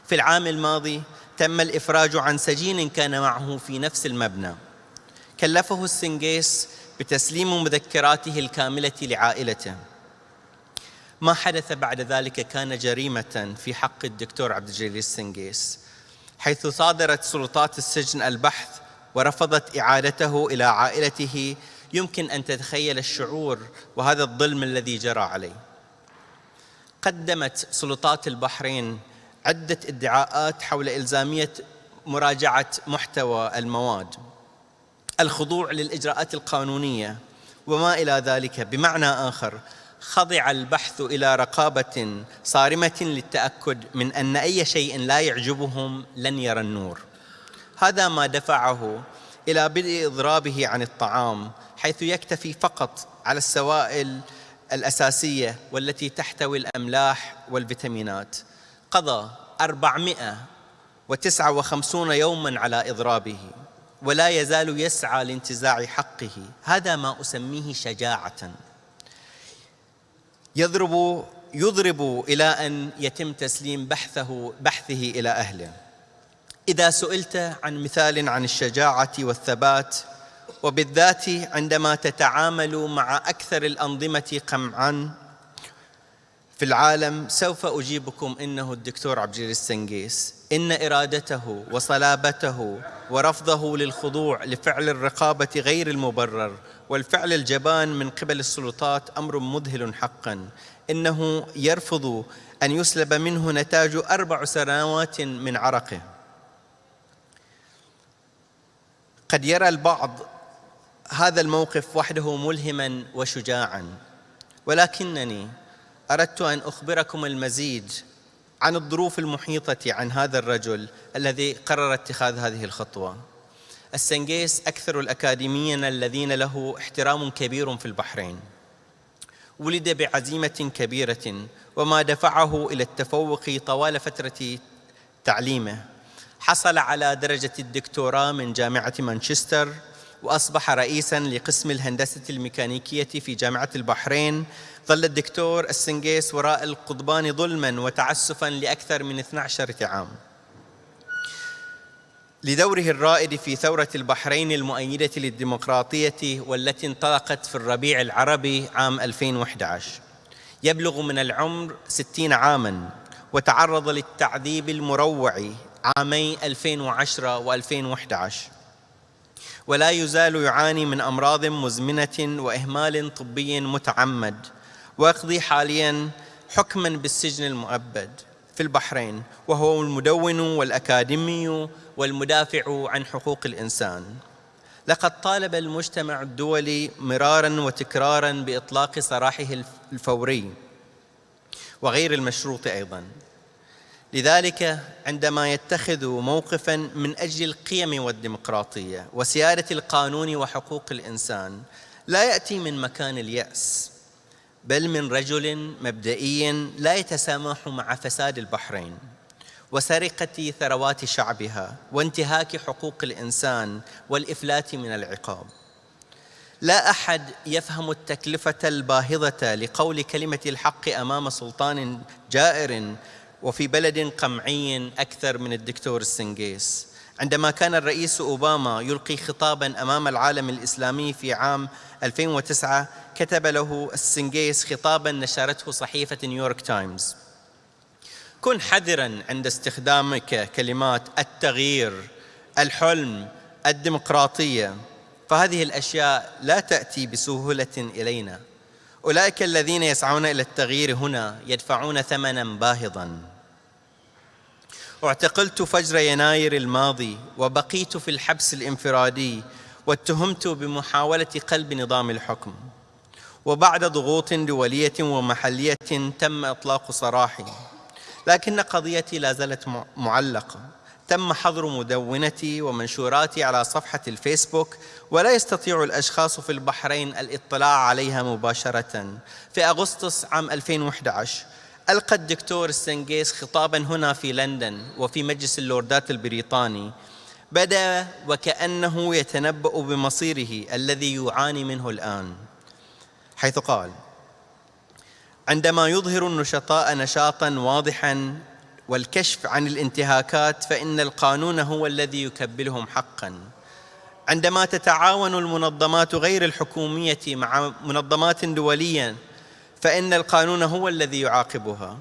في العام الماضي تم الإفراج عن سجين كان معه في نفس المبنى. كلفه السنجيس بتسليم مذكراته الكاملة لعائلته. ما حدث بعد ذلك كان جريمة في حق الدكتور عبد الجليل السنجيس حيث صادرت سلطات السجن البحث ورفضت إعادته إلى عائلته. يمكن أن تتخيل الشعور وهذا الظلم الذي جرى عليه. قدمت سلطات البحرين عدة ادعاءات حول إلزامية مراجعة محتوى المواد. الخضوع للإجراءات القانونية وما إلى ذلك بمعنى آخر. خضع البحث إلى رقابة صارمة للتأكد من أن أي شيء لا يعجبهم لن يرى النور. هذا ما دفعه إلى بدء اضرابه عن الطعام حيث يكتفي فقط على السوائل الأساسية والتي تحتوي الأملاح والفيتامينات. قضى 459 يوما على إضرابه ولا يزال يسعى لانتزاع حقه. هذا ما أسميه شجاعة. يضرب يضرب إلى أن يتم تسليم بحثه بحثه إلى أهله. إذا سئلت عن مثال عن الشجاعة والثبات وبالذات عندما تتعامل مع أكثر الأنظمة قمعا في العالم سوف أجيبكم إنه الدكتور عبد الجليل السنجيس. إن إرادته وصلابته ورفضه للخضوع لفعل الرقابة غير المبرر والفعل الجبان من قبل السلطات أمر مذهل حقا. إنه يرفض أن يسلب منه نتاج أربع سنوات من عرقه. قد يرى البعض هذا الموقف وحده ملهما وشجاعا. ولكنني أردت أن أخبركم المزيد عن الظروف المحيطة عن هذا الرجل الذي قرر اتخاذ هذه الخطوة. السنجيس أكثر الأكاديميين الذين له احترام كبير في البحرين. ولد بعزيمة كبيرة وما دفعه إلى التفوق طوال فترة تعليمه. حصل على درجة الدكتوراه من جامعة مانشستر وأصبح رئيسا لقسم الهندسة الميكانيكية في جامعة البحرين ظل الدكتور السنجيس وراء القضبان ظلما وتعسفا لأكثر من 12 عام لدوره الرائد في ثورة البحرين المؤيدة للديمقراطية والتي انطلقت في الربيع العربي عام 2011 يبلغ من العمر 60 عاما وتعرض للتعذيب المروع عامي 2010 و2011 ولا يزال يعاني من أمراض مزمنة وإهمال طبي متعمد ويقضي حاليا حكما بالسجن المؤبد في البحرين وهو المدون والأكاديمي والمدافع عن حقوق الإنسان. لقد طالب المجتمع الدولي مرارا وتكرارا بإطلاق سراحه الفوري وغير المشروط أيضا. لذلك عندما يتخذ موقفا من أجل القيم والديمقراطية وسيادة القانون وحقوق الإنسان لا يأتي من مكان اليأس. بل من رجل مبدئي لا يتسامح مع فساد البحرين وسرقة ثروات شعبها وانتهاك حقوق الإنسان والإفلات من العقاب. لا أحد يفهم التكلفة الباهظة لقول كلمة الحق أمام سلطان جائر وفي بلد قمعي أكثر من الدكتور السنجيس. عندما كان الرئيس أوباما يلقي خطابا أمام العالم الإسلامي في عام 2009 كتب له السنجيس خطابا نشرته صحيفة نيويورك تايمز. كن حذرا عند استخدامك كلمات التغيير الحلم الديمقراطية فهذه الأشياء لا تأتي بسهولة إلينا. أولئك الذين يسعون إلى التغيير هنا يدفعون ثمنا باهظا. اعتقلت فجر يناير الماضي وبقيت في الحبس الانفرادي واتهمت بمحاولة قلب نظام الحكم. وبعد ضغوط دولية ومحلية تم إطلاق سراحي. لكن قضيتي لا زالت معلقة. تم حظر مدونتي ومنشوراتي على صفحة الفيسبوك ولا يستطيع الأشخاص في البحرين الاطلاع عليها مباشرة في أغسطس عام 2011 ألقى الدكتور السنجيس خطابا هنا في لندن وفي مجلس اللوردات البريطاني. بدا وكأنه يتنبأ بمصيره الذي يعاني منه الآن. حيث قال عندما يظهر النشطاء نشاطا واضحا والكشف عن الانتهاكات فإن القانون هو الذي يكبلهم حقا. عندما تتعاون المنظمات غير الحكومية مع منظمات دولية فإن القانون هو الذي يعاقبها.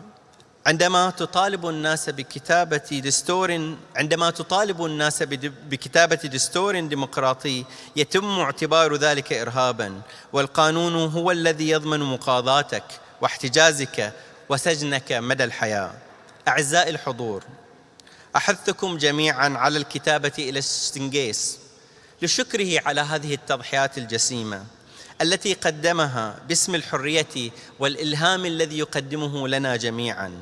عندما تطالب الناس بكتابة دستور عندما تطالب الناس بكتابة دستور ديمقراطي يتم اعتبار ذلك إرهابا. والقانون هو الذي يضمن مقاضاتك واحتجازك وسجنك مدى الحياة. أعزائي الحضور أحثكم جميعا على الكتابة إلى السنجيس لشكره على هذه التضحيات الجسيمة. التي قدمها باسم الحرية والإلهام الذي يقدمه لنا جميعا.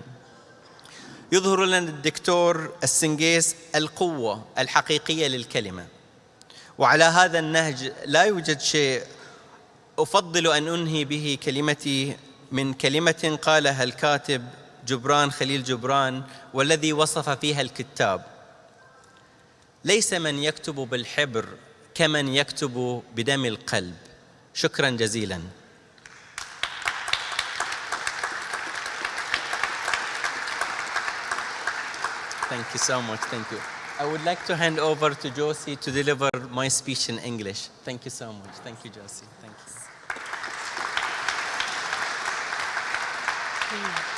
يظهر لنا الدكتور السنجيس القوة الحقيقية للكلمة. وعلى هذا النهج لا يوجد شيء أفضل أن أنهي به كلمتي من كلمة قالها الكاتب جبران خليل جبران والذي وصف فيها الكتاب. ليس من يكتب بالحبر كمن يكتب بدم القلب. شكرا جزيلا Thank you so much. Thank you. I would like to hand over to Josie to deliver my speech in English. Thank you so much. Thank you, Josie. Thank you.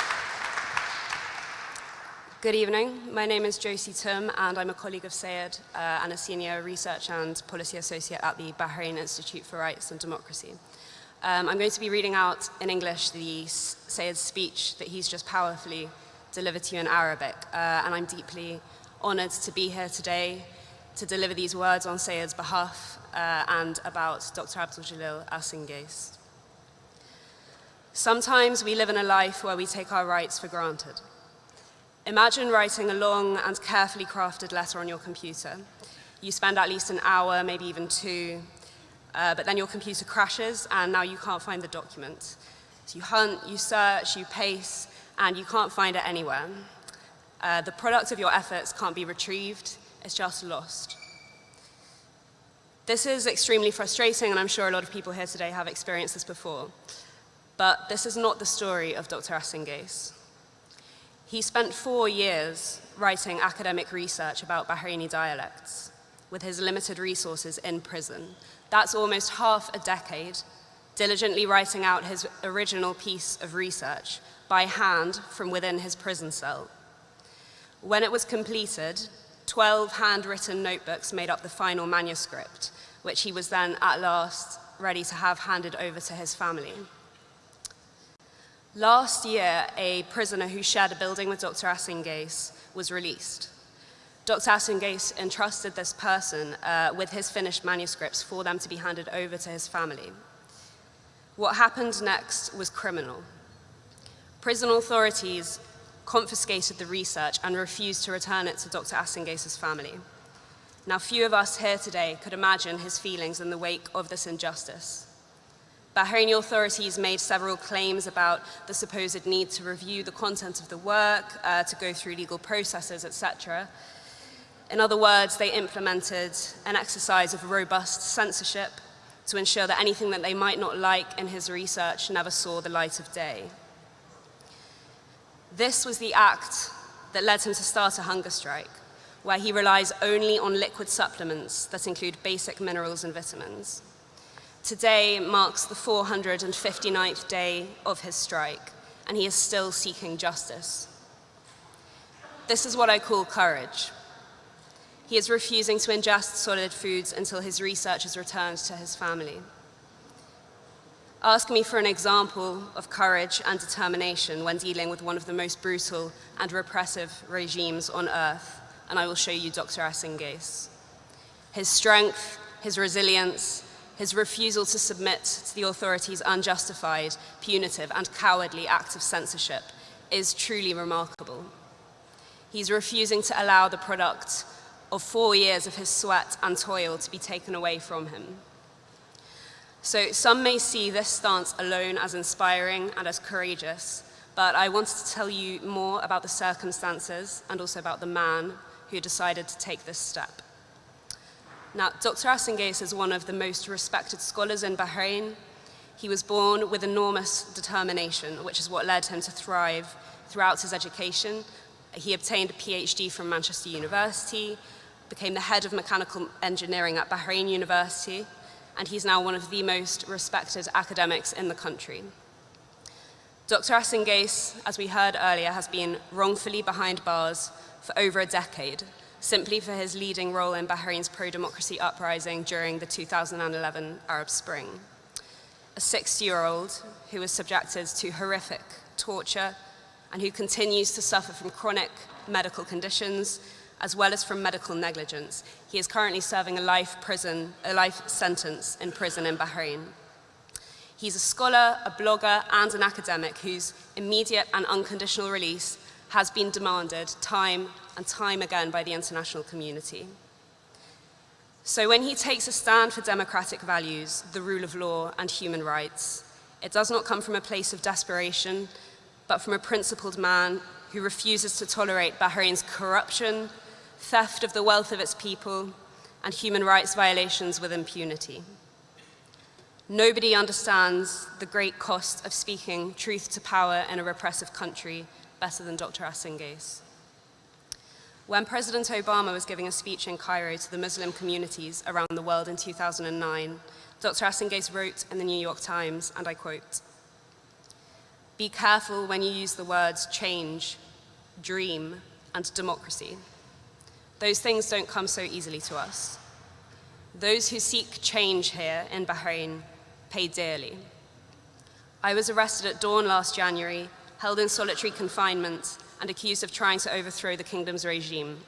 Good evening. My name is Josie Tum, and I'm a colleague of Sayed uh, and a senior research and policy associate at the Bahrain Institute for Rights and Democracy. Um, I'm going to be reading out in English the Sayed's speech that he's just powerfully delivered to you in Arabic, uh, and I'm deeply honored to be here today to deliver these words on Sayed's behalf uh, and about Dr. Abdul Jalil Al-Singace. Sometimes we live in a life where we take our rights for granted. Imagine writing a long and carefully crafted letter on your computer. You spend at least an hour, maybe even two, uh, but then your computer crashes and now you can't find the document. So you hunt, you search, you pace, and you can't find it anywhere. Uh, the product of your efforts can't be retrieved, it's just lost. This is extremely frustrating, and I'm sure a lot of people here today have experienced this before. But this is not the story of Dr. Al Singace. He spent four years writing academic research about Bahraini dialects with his limited resources in prison. That's almost half a decade diligently writing out his original piece of research by hand from within his prison cell. When it was completed, 12 handwritten notebooks made up the final manuscript, which he was then at last ready to have handed over to his family. Last year, a prisoner who shared a building with Dr. Al Singace was released. Dr. Al Singace entrusted this person uh, with his finished manuscripts for them to be handed over to his family. What happened next was criminal. Prison authorities confiscated the research and refused to return it to Dr. Al Singace' family. Now, few of us here today could imagine his feelings in the wake of this injustice. Bahraini authorities made several claims about the supposed need to review the content of the work, uh, to go through legal processes, etc. In other words, they implemented an exercise of robust censorship to ensure that anything that they might not like in his research never saw the light of day. This was the act that led him to start a hunger strike, where he relies only on liquid supplements that include basic minerals and vitamins. Today marks the 459th day of his strike, and he is still seeking justice. This is what I call courage. He is refusing to ingest solid foods until his research is returned to his family. Ask me for an example of courage and determination when dealing with one of the most brutal and repressive regimes on earth, and I will show you Dr. Al Singace. His strength, his resilience, his refusal to submit to the authorities' unjustified, punitive, and cowardly acts of censorship is truly remarkable. He's refusing to allow the product of four years of his sweat and toil to be taken away from him. So some may see this stance alone as inspiring and as courageous, but I wanted to tell you more about the circumstances and also about the man who decided to take this step. Now, Dr. Al Singace is one of the most respected scholars in Bahrain. He was born with enormous determination, which is what led him to thrive throughout his education. He obtained a PhD from Manchester University, became the head of mechanical engineering at Bahrain University, and he's now one of the most respected academics in the country. Dr. Al Singace, as we heard earlier, has been wrongfully behind bars for over a decade, simply for his leading role in Bahrain's pro-democracy uprising during the 2011 Arab Spring. A 60-year-old who was subjected to horrific torture and who continues to suffer from chronic medical conditions as well as from medical negligence. He is currently serving a life, prison, a life sentence in prison in Bahrain. He's a scholar, a blogger, and an academic whose immediate and unconditional release has been demanded time and time again by the international community. So when he takes a stand for democratic values, the rule of law, and human rights, it does not come from a place of desperation, but from a principled man who refuses to tolerate Bahrain's corruption, theft of the wealth of its people, and human rights violations with impunity. Nobody understands the great cost of speaking truth to power in a repressive country better than Dr. Al Singace. When President Obama was giving a speech in Cairo to the Muslim communities around the world in 2009, Dr. Al Singace wrote in the New York Times, and I quote, be careful when you use the words change, dream, and democracy. Those things don't come so easily to us. Those who seek change here in Bahrain pay dearly. I was arrested at dawn last January, held in solitary confinement, and accused of trying to overthrow the kingdom's regime.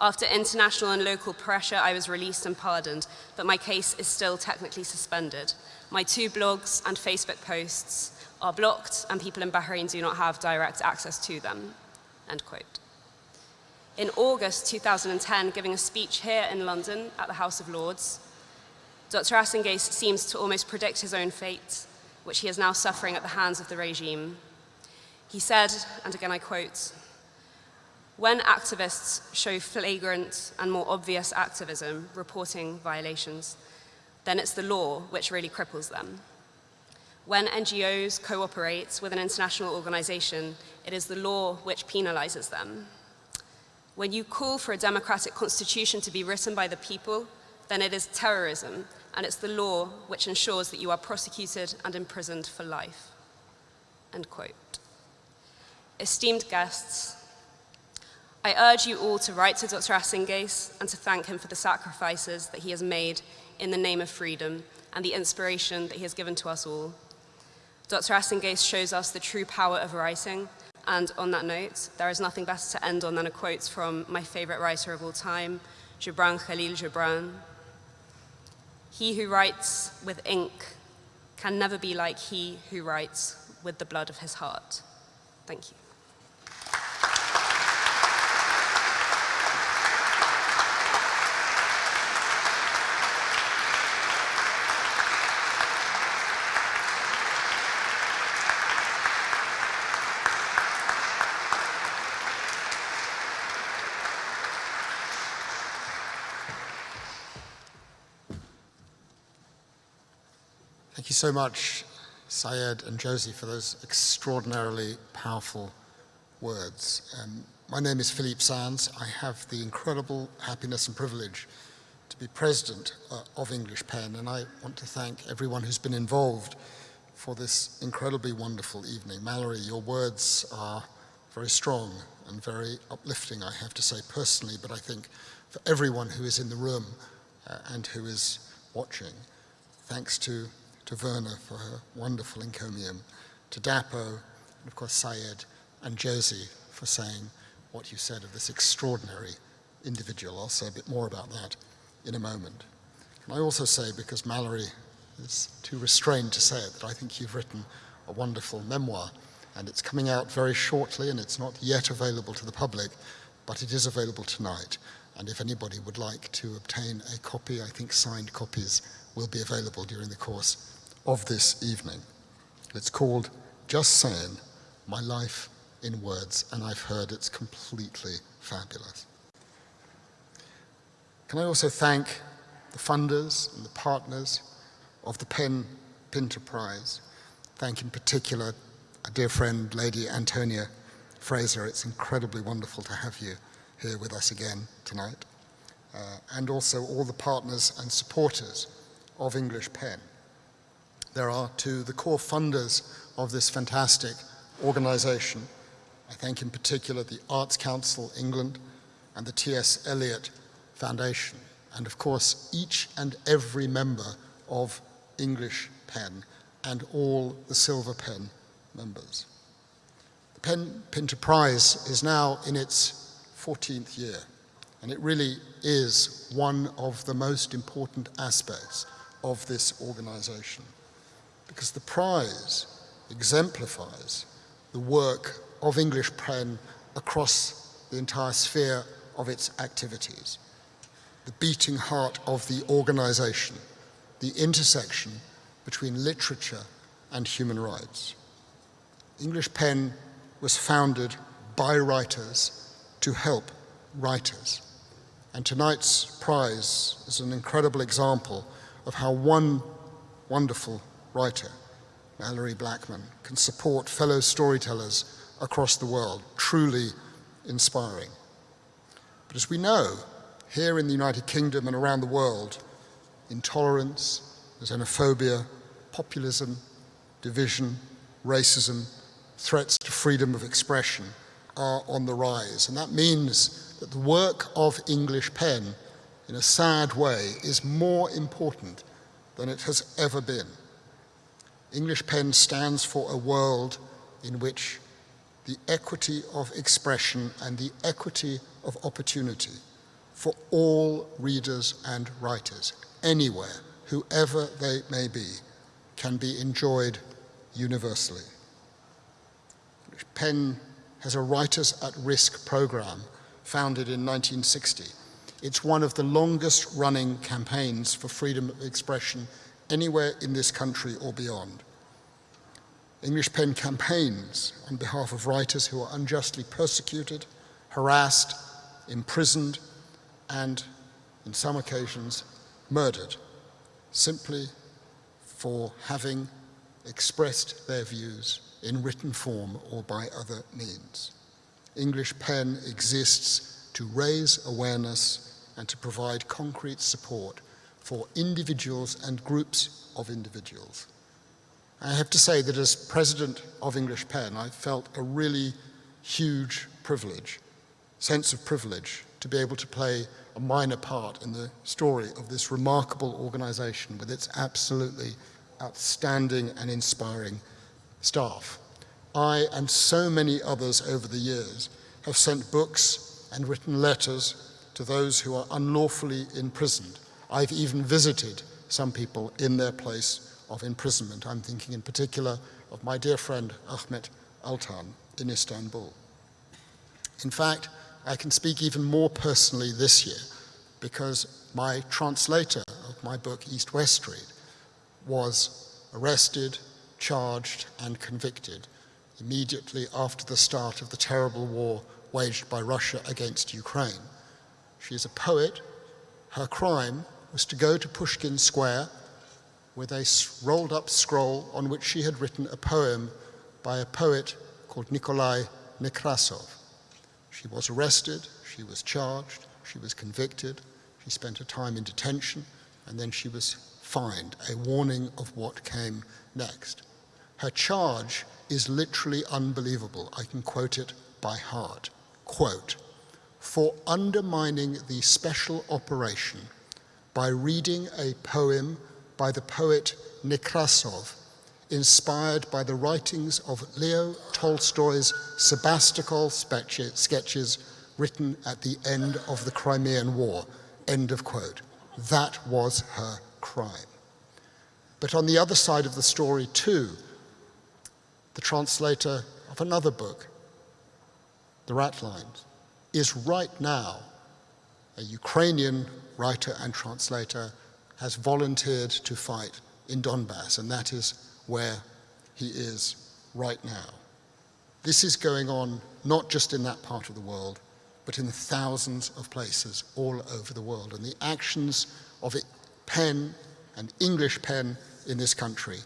After international and local pressure, I was released and pardoned, but my case is still technically suspended. My two blogs and Facebook posts are blocked, and people in Bahrain do not have direct access to them. End quote in August 2010 giving a speech here in London at the House of Lords. Dr. Al Singace seems to almost predict his own fate, which he is now suffering at the hands of the regime. He said, and again I quote, When activists show flagrant and more obvious activism reporting violations, then it's the law which really cripples them. When NGOs cooperate with an international organization, it is the law which penalizes them. When you call for a democratic constitution to be written by the people, then it is terrorism, and it's the law which ensures that you are prosecuted and imprisoned for life. End quote. Esteemed guests, I urge you all to write to Dr. Al Singace and to thank him for the sacrifices that he has made in the name of freedom and the inspiration that he has given to us all. Dr. Al Singace shows us the true power of writing, and on that note, there is nothing better to end on than a quote from my favorite writer of all time, Gibran Khalil Gibran. He who writes with ink can never be like he who writes with the blood of his heart. Thank you. So much, Syed and Josie, for those extraordinarily powerful words. Um, my name is Philippe Sands. I have the incredible happiness and privilege to be president uh, of English Pen, and I want to thank everyone who's been involved for this incredibly wonderful evening. Malorie, your words are very strong and very uplifting, I have to say personally, but I think for everyone who is in the room uh, and who is watching. Thanks to to Verna for her wonderful encomium, to Dapo, and of course Syed, and Josie for saying what you said of this extraordinary individual. I'll say a bit more about that in a moment. Can I also say, because Malorie is too restrained to say it, that I think you've written a wonderful memoir, and it's coming out very shortly, and it's not yet available to the public, but it is available tonight. And if anybody would like to obtain a copy, I think signed copies will be available during the course of this evening. It's called Just Saying My Life in Words, and I've heard it's completely fabulous. Can I also thank the funders and the partners of the PEN Pinter Prize. Thank in particular a dear friend, Lady Antonia Fraser. It's incredibly wonderful to have you here with us again tonight. Uh, and also all the partners and supporters of English Pen there are to the core funders of this fantastic organization. I thank in particular the Arts Council England and the T.S. Eliot Foundation, and of course each and every member of English Pen and all the Silver Pen members. The Pen Pinter Prize is now in its 14th year, and it really is one of the most important aspects of this organization because the prize exemplifies the work of English Pen across the entire sphere of its activities, the beating heart of the organization, the intersection between literature and human rights. English Pen was founded by writers to help writers. And tonight's prize is an incredible example of how one wonderful writer, Malorie Blackman, can support fellow storytellers across the world, truly inspiring. But as we know, here in the United Kingdom and around the world, intolerance, xenophobia, populism, division, racism, threats to freedom of expression are on the rise. And that means that the work of English Pen, in a sad way, is more important than it has ever been. English Pen stands for a world in which the equity of expression and the equity of opportunity for all readers and writers, anywhere, whoever they may be, can be enjoyed universally. Pen has a Writers at Risk program founded in 1960. It's one of the longest running campaigns for freedom of expression anywhere in this country or beyond. English Pen campaigns on behalf of writers who are unjustly persecuted, harassed, imprisoned, and in some occasions murdered, simply for having expressed their views in written form or by other means. English Pen exists to raise awareness and to provide concrete support for individuals and groups of individuals. I have to say that as president of English Pen, I felt a really huge privilege, sense of privilege, to be able to play a minor part in the story of this remarkable organization with its absolutely outstanding and inspiring staff. I and so many others over the years have sent books and written letters to those who are unlawfully imprisoned. I've even visited some people in their place of imprisonment. I'm thinking in particular of my dear friend Ahmet Altan in Istanbul. In fact, I can speak even more personally this year because my translator of my book East West Street was arrested, charged and convicted immediately after the start of the terrible war waged by Russia against Ukraine. She is a poet. Her crime was to go to Pushkin Square with a rolled up scroll on which she had written a poem by a poet called Nikolai Nekrasov. She was arrested, she was charged, she was convicted, she spent a time in detention, and then she was fined, a warning of what came next. Her charge is literally unbelievable. I can quote it by heart. Quote, for undermining the special operation by reading a poem by the poet Nekrasov, inspired by the writings of Leo Tolstoy's Sebastopol sketches written at the end of the Crimean War. End of quote. That was her crime. But on the other side of the story too, the translator of another book, The Ratlines, is right now a Ukrainian writer and translator has volunteered to fight in Donbass, and that is where he is right now. This is going on not just in that part of the world, but in thousands of places all over the world. And the actions of pen and English pen in this country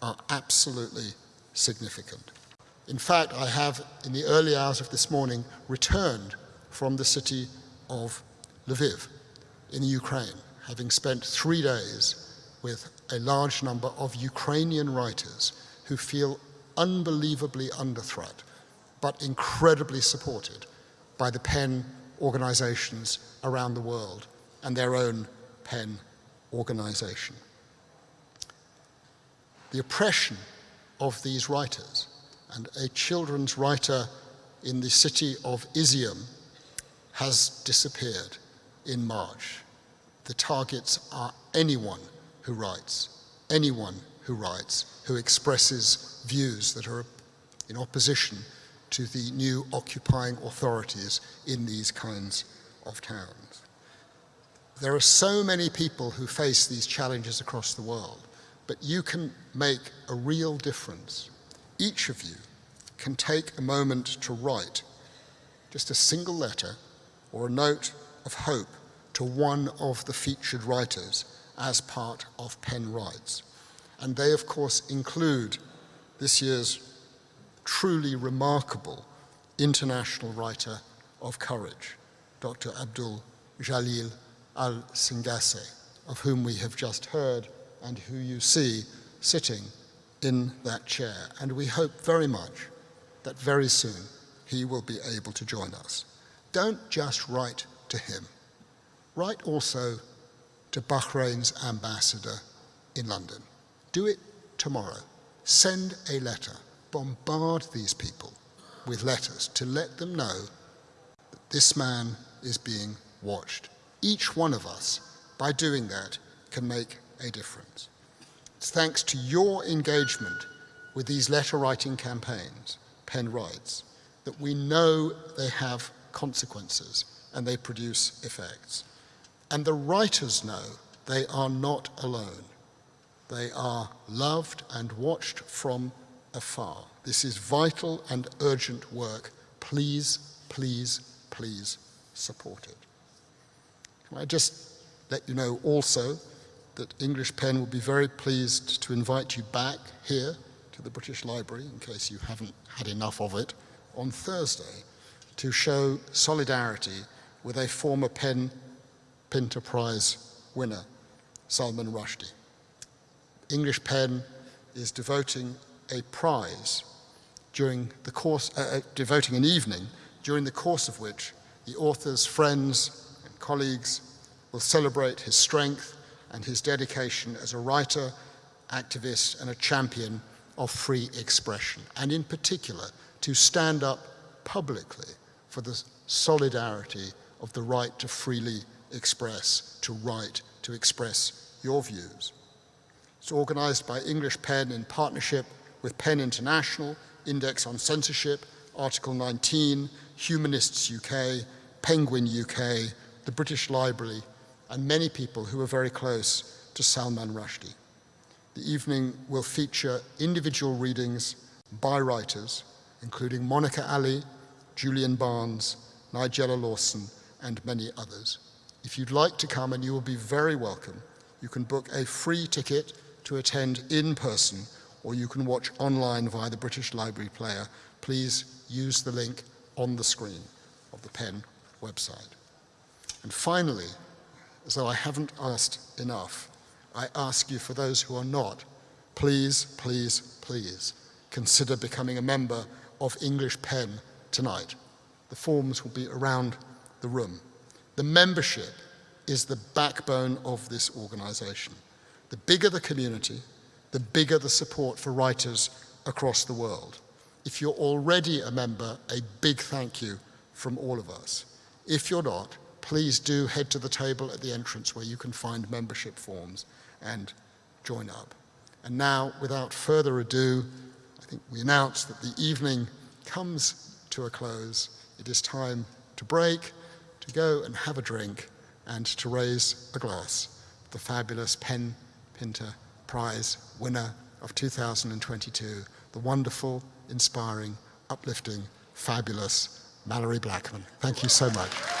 are absolutely significant. In fact, I have, in the early hours of this morning, returned from the city of Lviv in Ukraine, having spent three days with a large number of Ukrainian writers who feel unbelievably under threat, but incredibly supported by the PEN organizations around the world and their own PEN organization. The oppression of these writers. And a children's writer in the city of Izium has disappeared in March. The targets are anyone who writes, anyone who writes, who expresses views that are in opposition to the new occupying authorities in these kinds of towns. There are so many people who face these challenges across the world but you can make a real difference. Each of you can take a moment to write just a single letter or a note of hope to one of the featured writers as part of PEN Writes. And they, of course, include this year's truly remarkable international writer of courage, Dr. Abdul Jalil al-Singace, of whom we have just heard and who you see sitting in that chair. And we hope very much that very soon he will be able to join us. Don't just write to him. Write also to Bahrain's ambassador in London. Do it tomorrow. Send a letter. Bombard these people with letters to let them know that this man is being watched. Each one of us, by doing that, can make a difference. It's thanks to your engagement with these letter writing campaigns, Pen Writes, that we know they have consequences and they produce effects. And the writers know they are not alone. They are loved and watched from afar. This is vital and urgent work. Please, please, please support it. Can I just let you know also that English Pen will be very pleased to invite you back here to the British Library, in case you haven't had enough of it, on Thursday to show solidarity with a former Pen Pinter Prize winner, Salman Rushdie. English Pen is devoting a prize during the course, uh, uh, devoting an evening during the course of which the author's friends and colleagues will celebrate his strength and his dedication as a writer, activist, and a champion of free expression, and in particular, to stand up publicly for the solidarity of the right to freely express, to write, to express your views. It's organized by English Pen in partnership with PEN International, Index on Censorship, Article 19, Humanists UK, Penguin UK, the British Library, and many people who are very close to Salman Rushdie. The evening will feature individual readings by writers, including Monica Ali, Julian Barnes, Nigella Lawson, and many others. If you'd like to come, and you will be very welcome, you can book a free ticket to attend in person, or you can watch online via the British Library Player. Please use the link on the screen of the PEN website. And finally, as though I haven't asked enough, I ask you for those who are not, please, please, please consider becoming a member of English Pen tonight. The forms will be around the room. The membership is the backbone of this organization. The bigger the community, the bigger the support for writers across the world. If you're already a member, a big thank you from all of us. If you're not, please do head to the table at the entrance where you can find membership forms and join up. And now, without further ado, I think we announce that the evening comes to a close. It is time to break, to go and have a drink, and to raise a glass. The fabulous Pen Pinter Prize winner of 2022, the wonderful, inspiring, uplifting, fabulous Malorie Blackman. Thank you so much.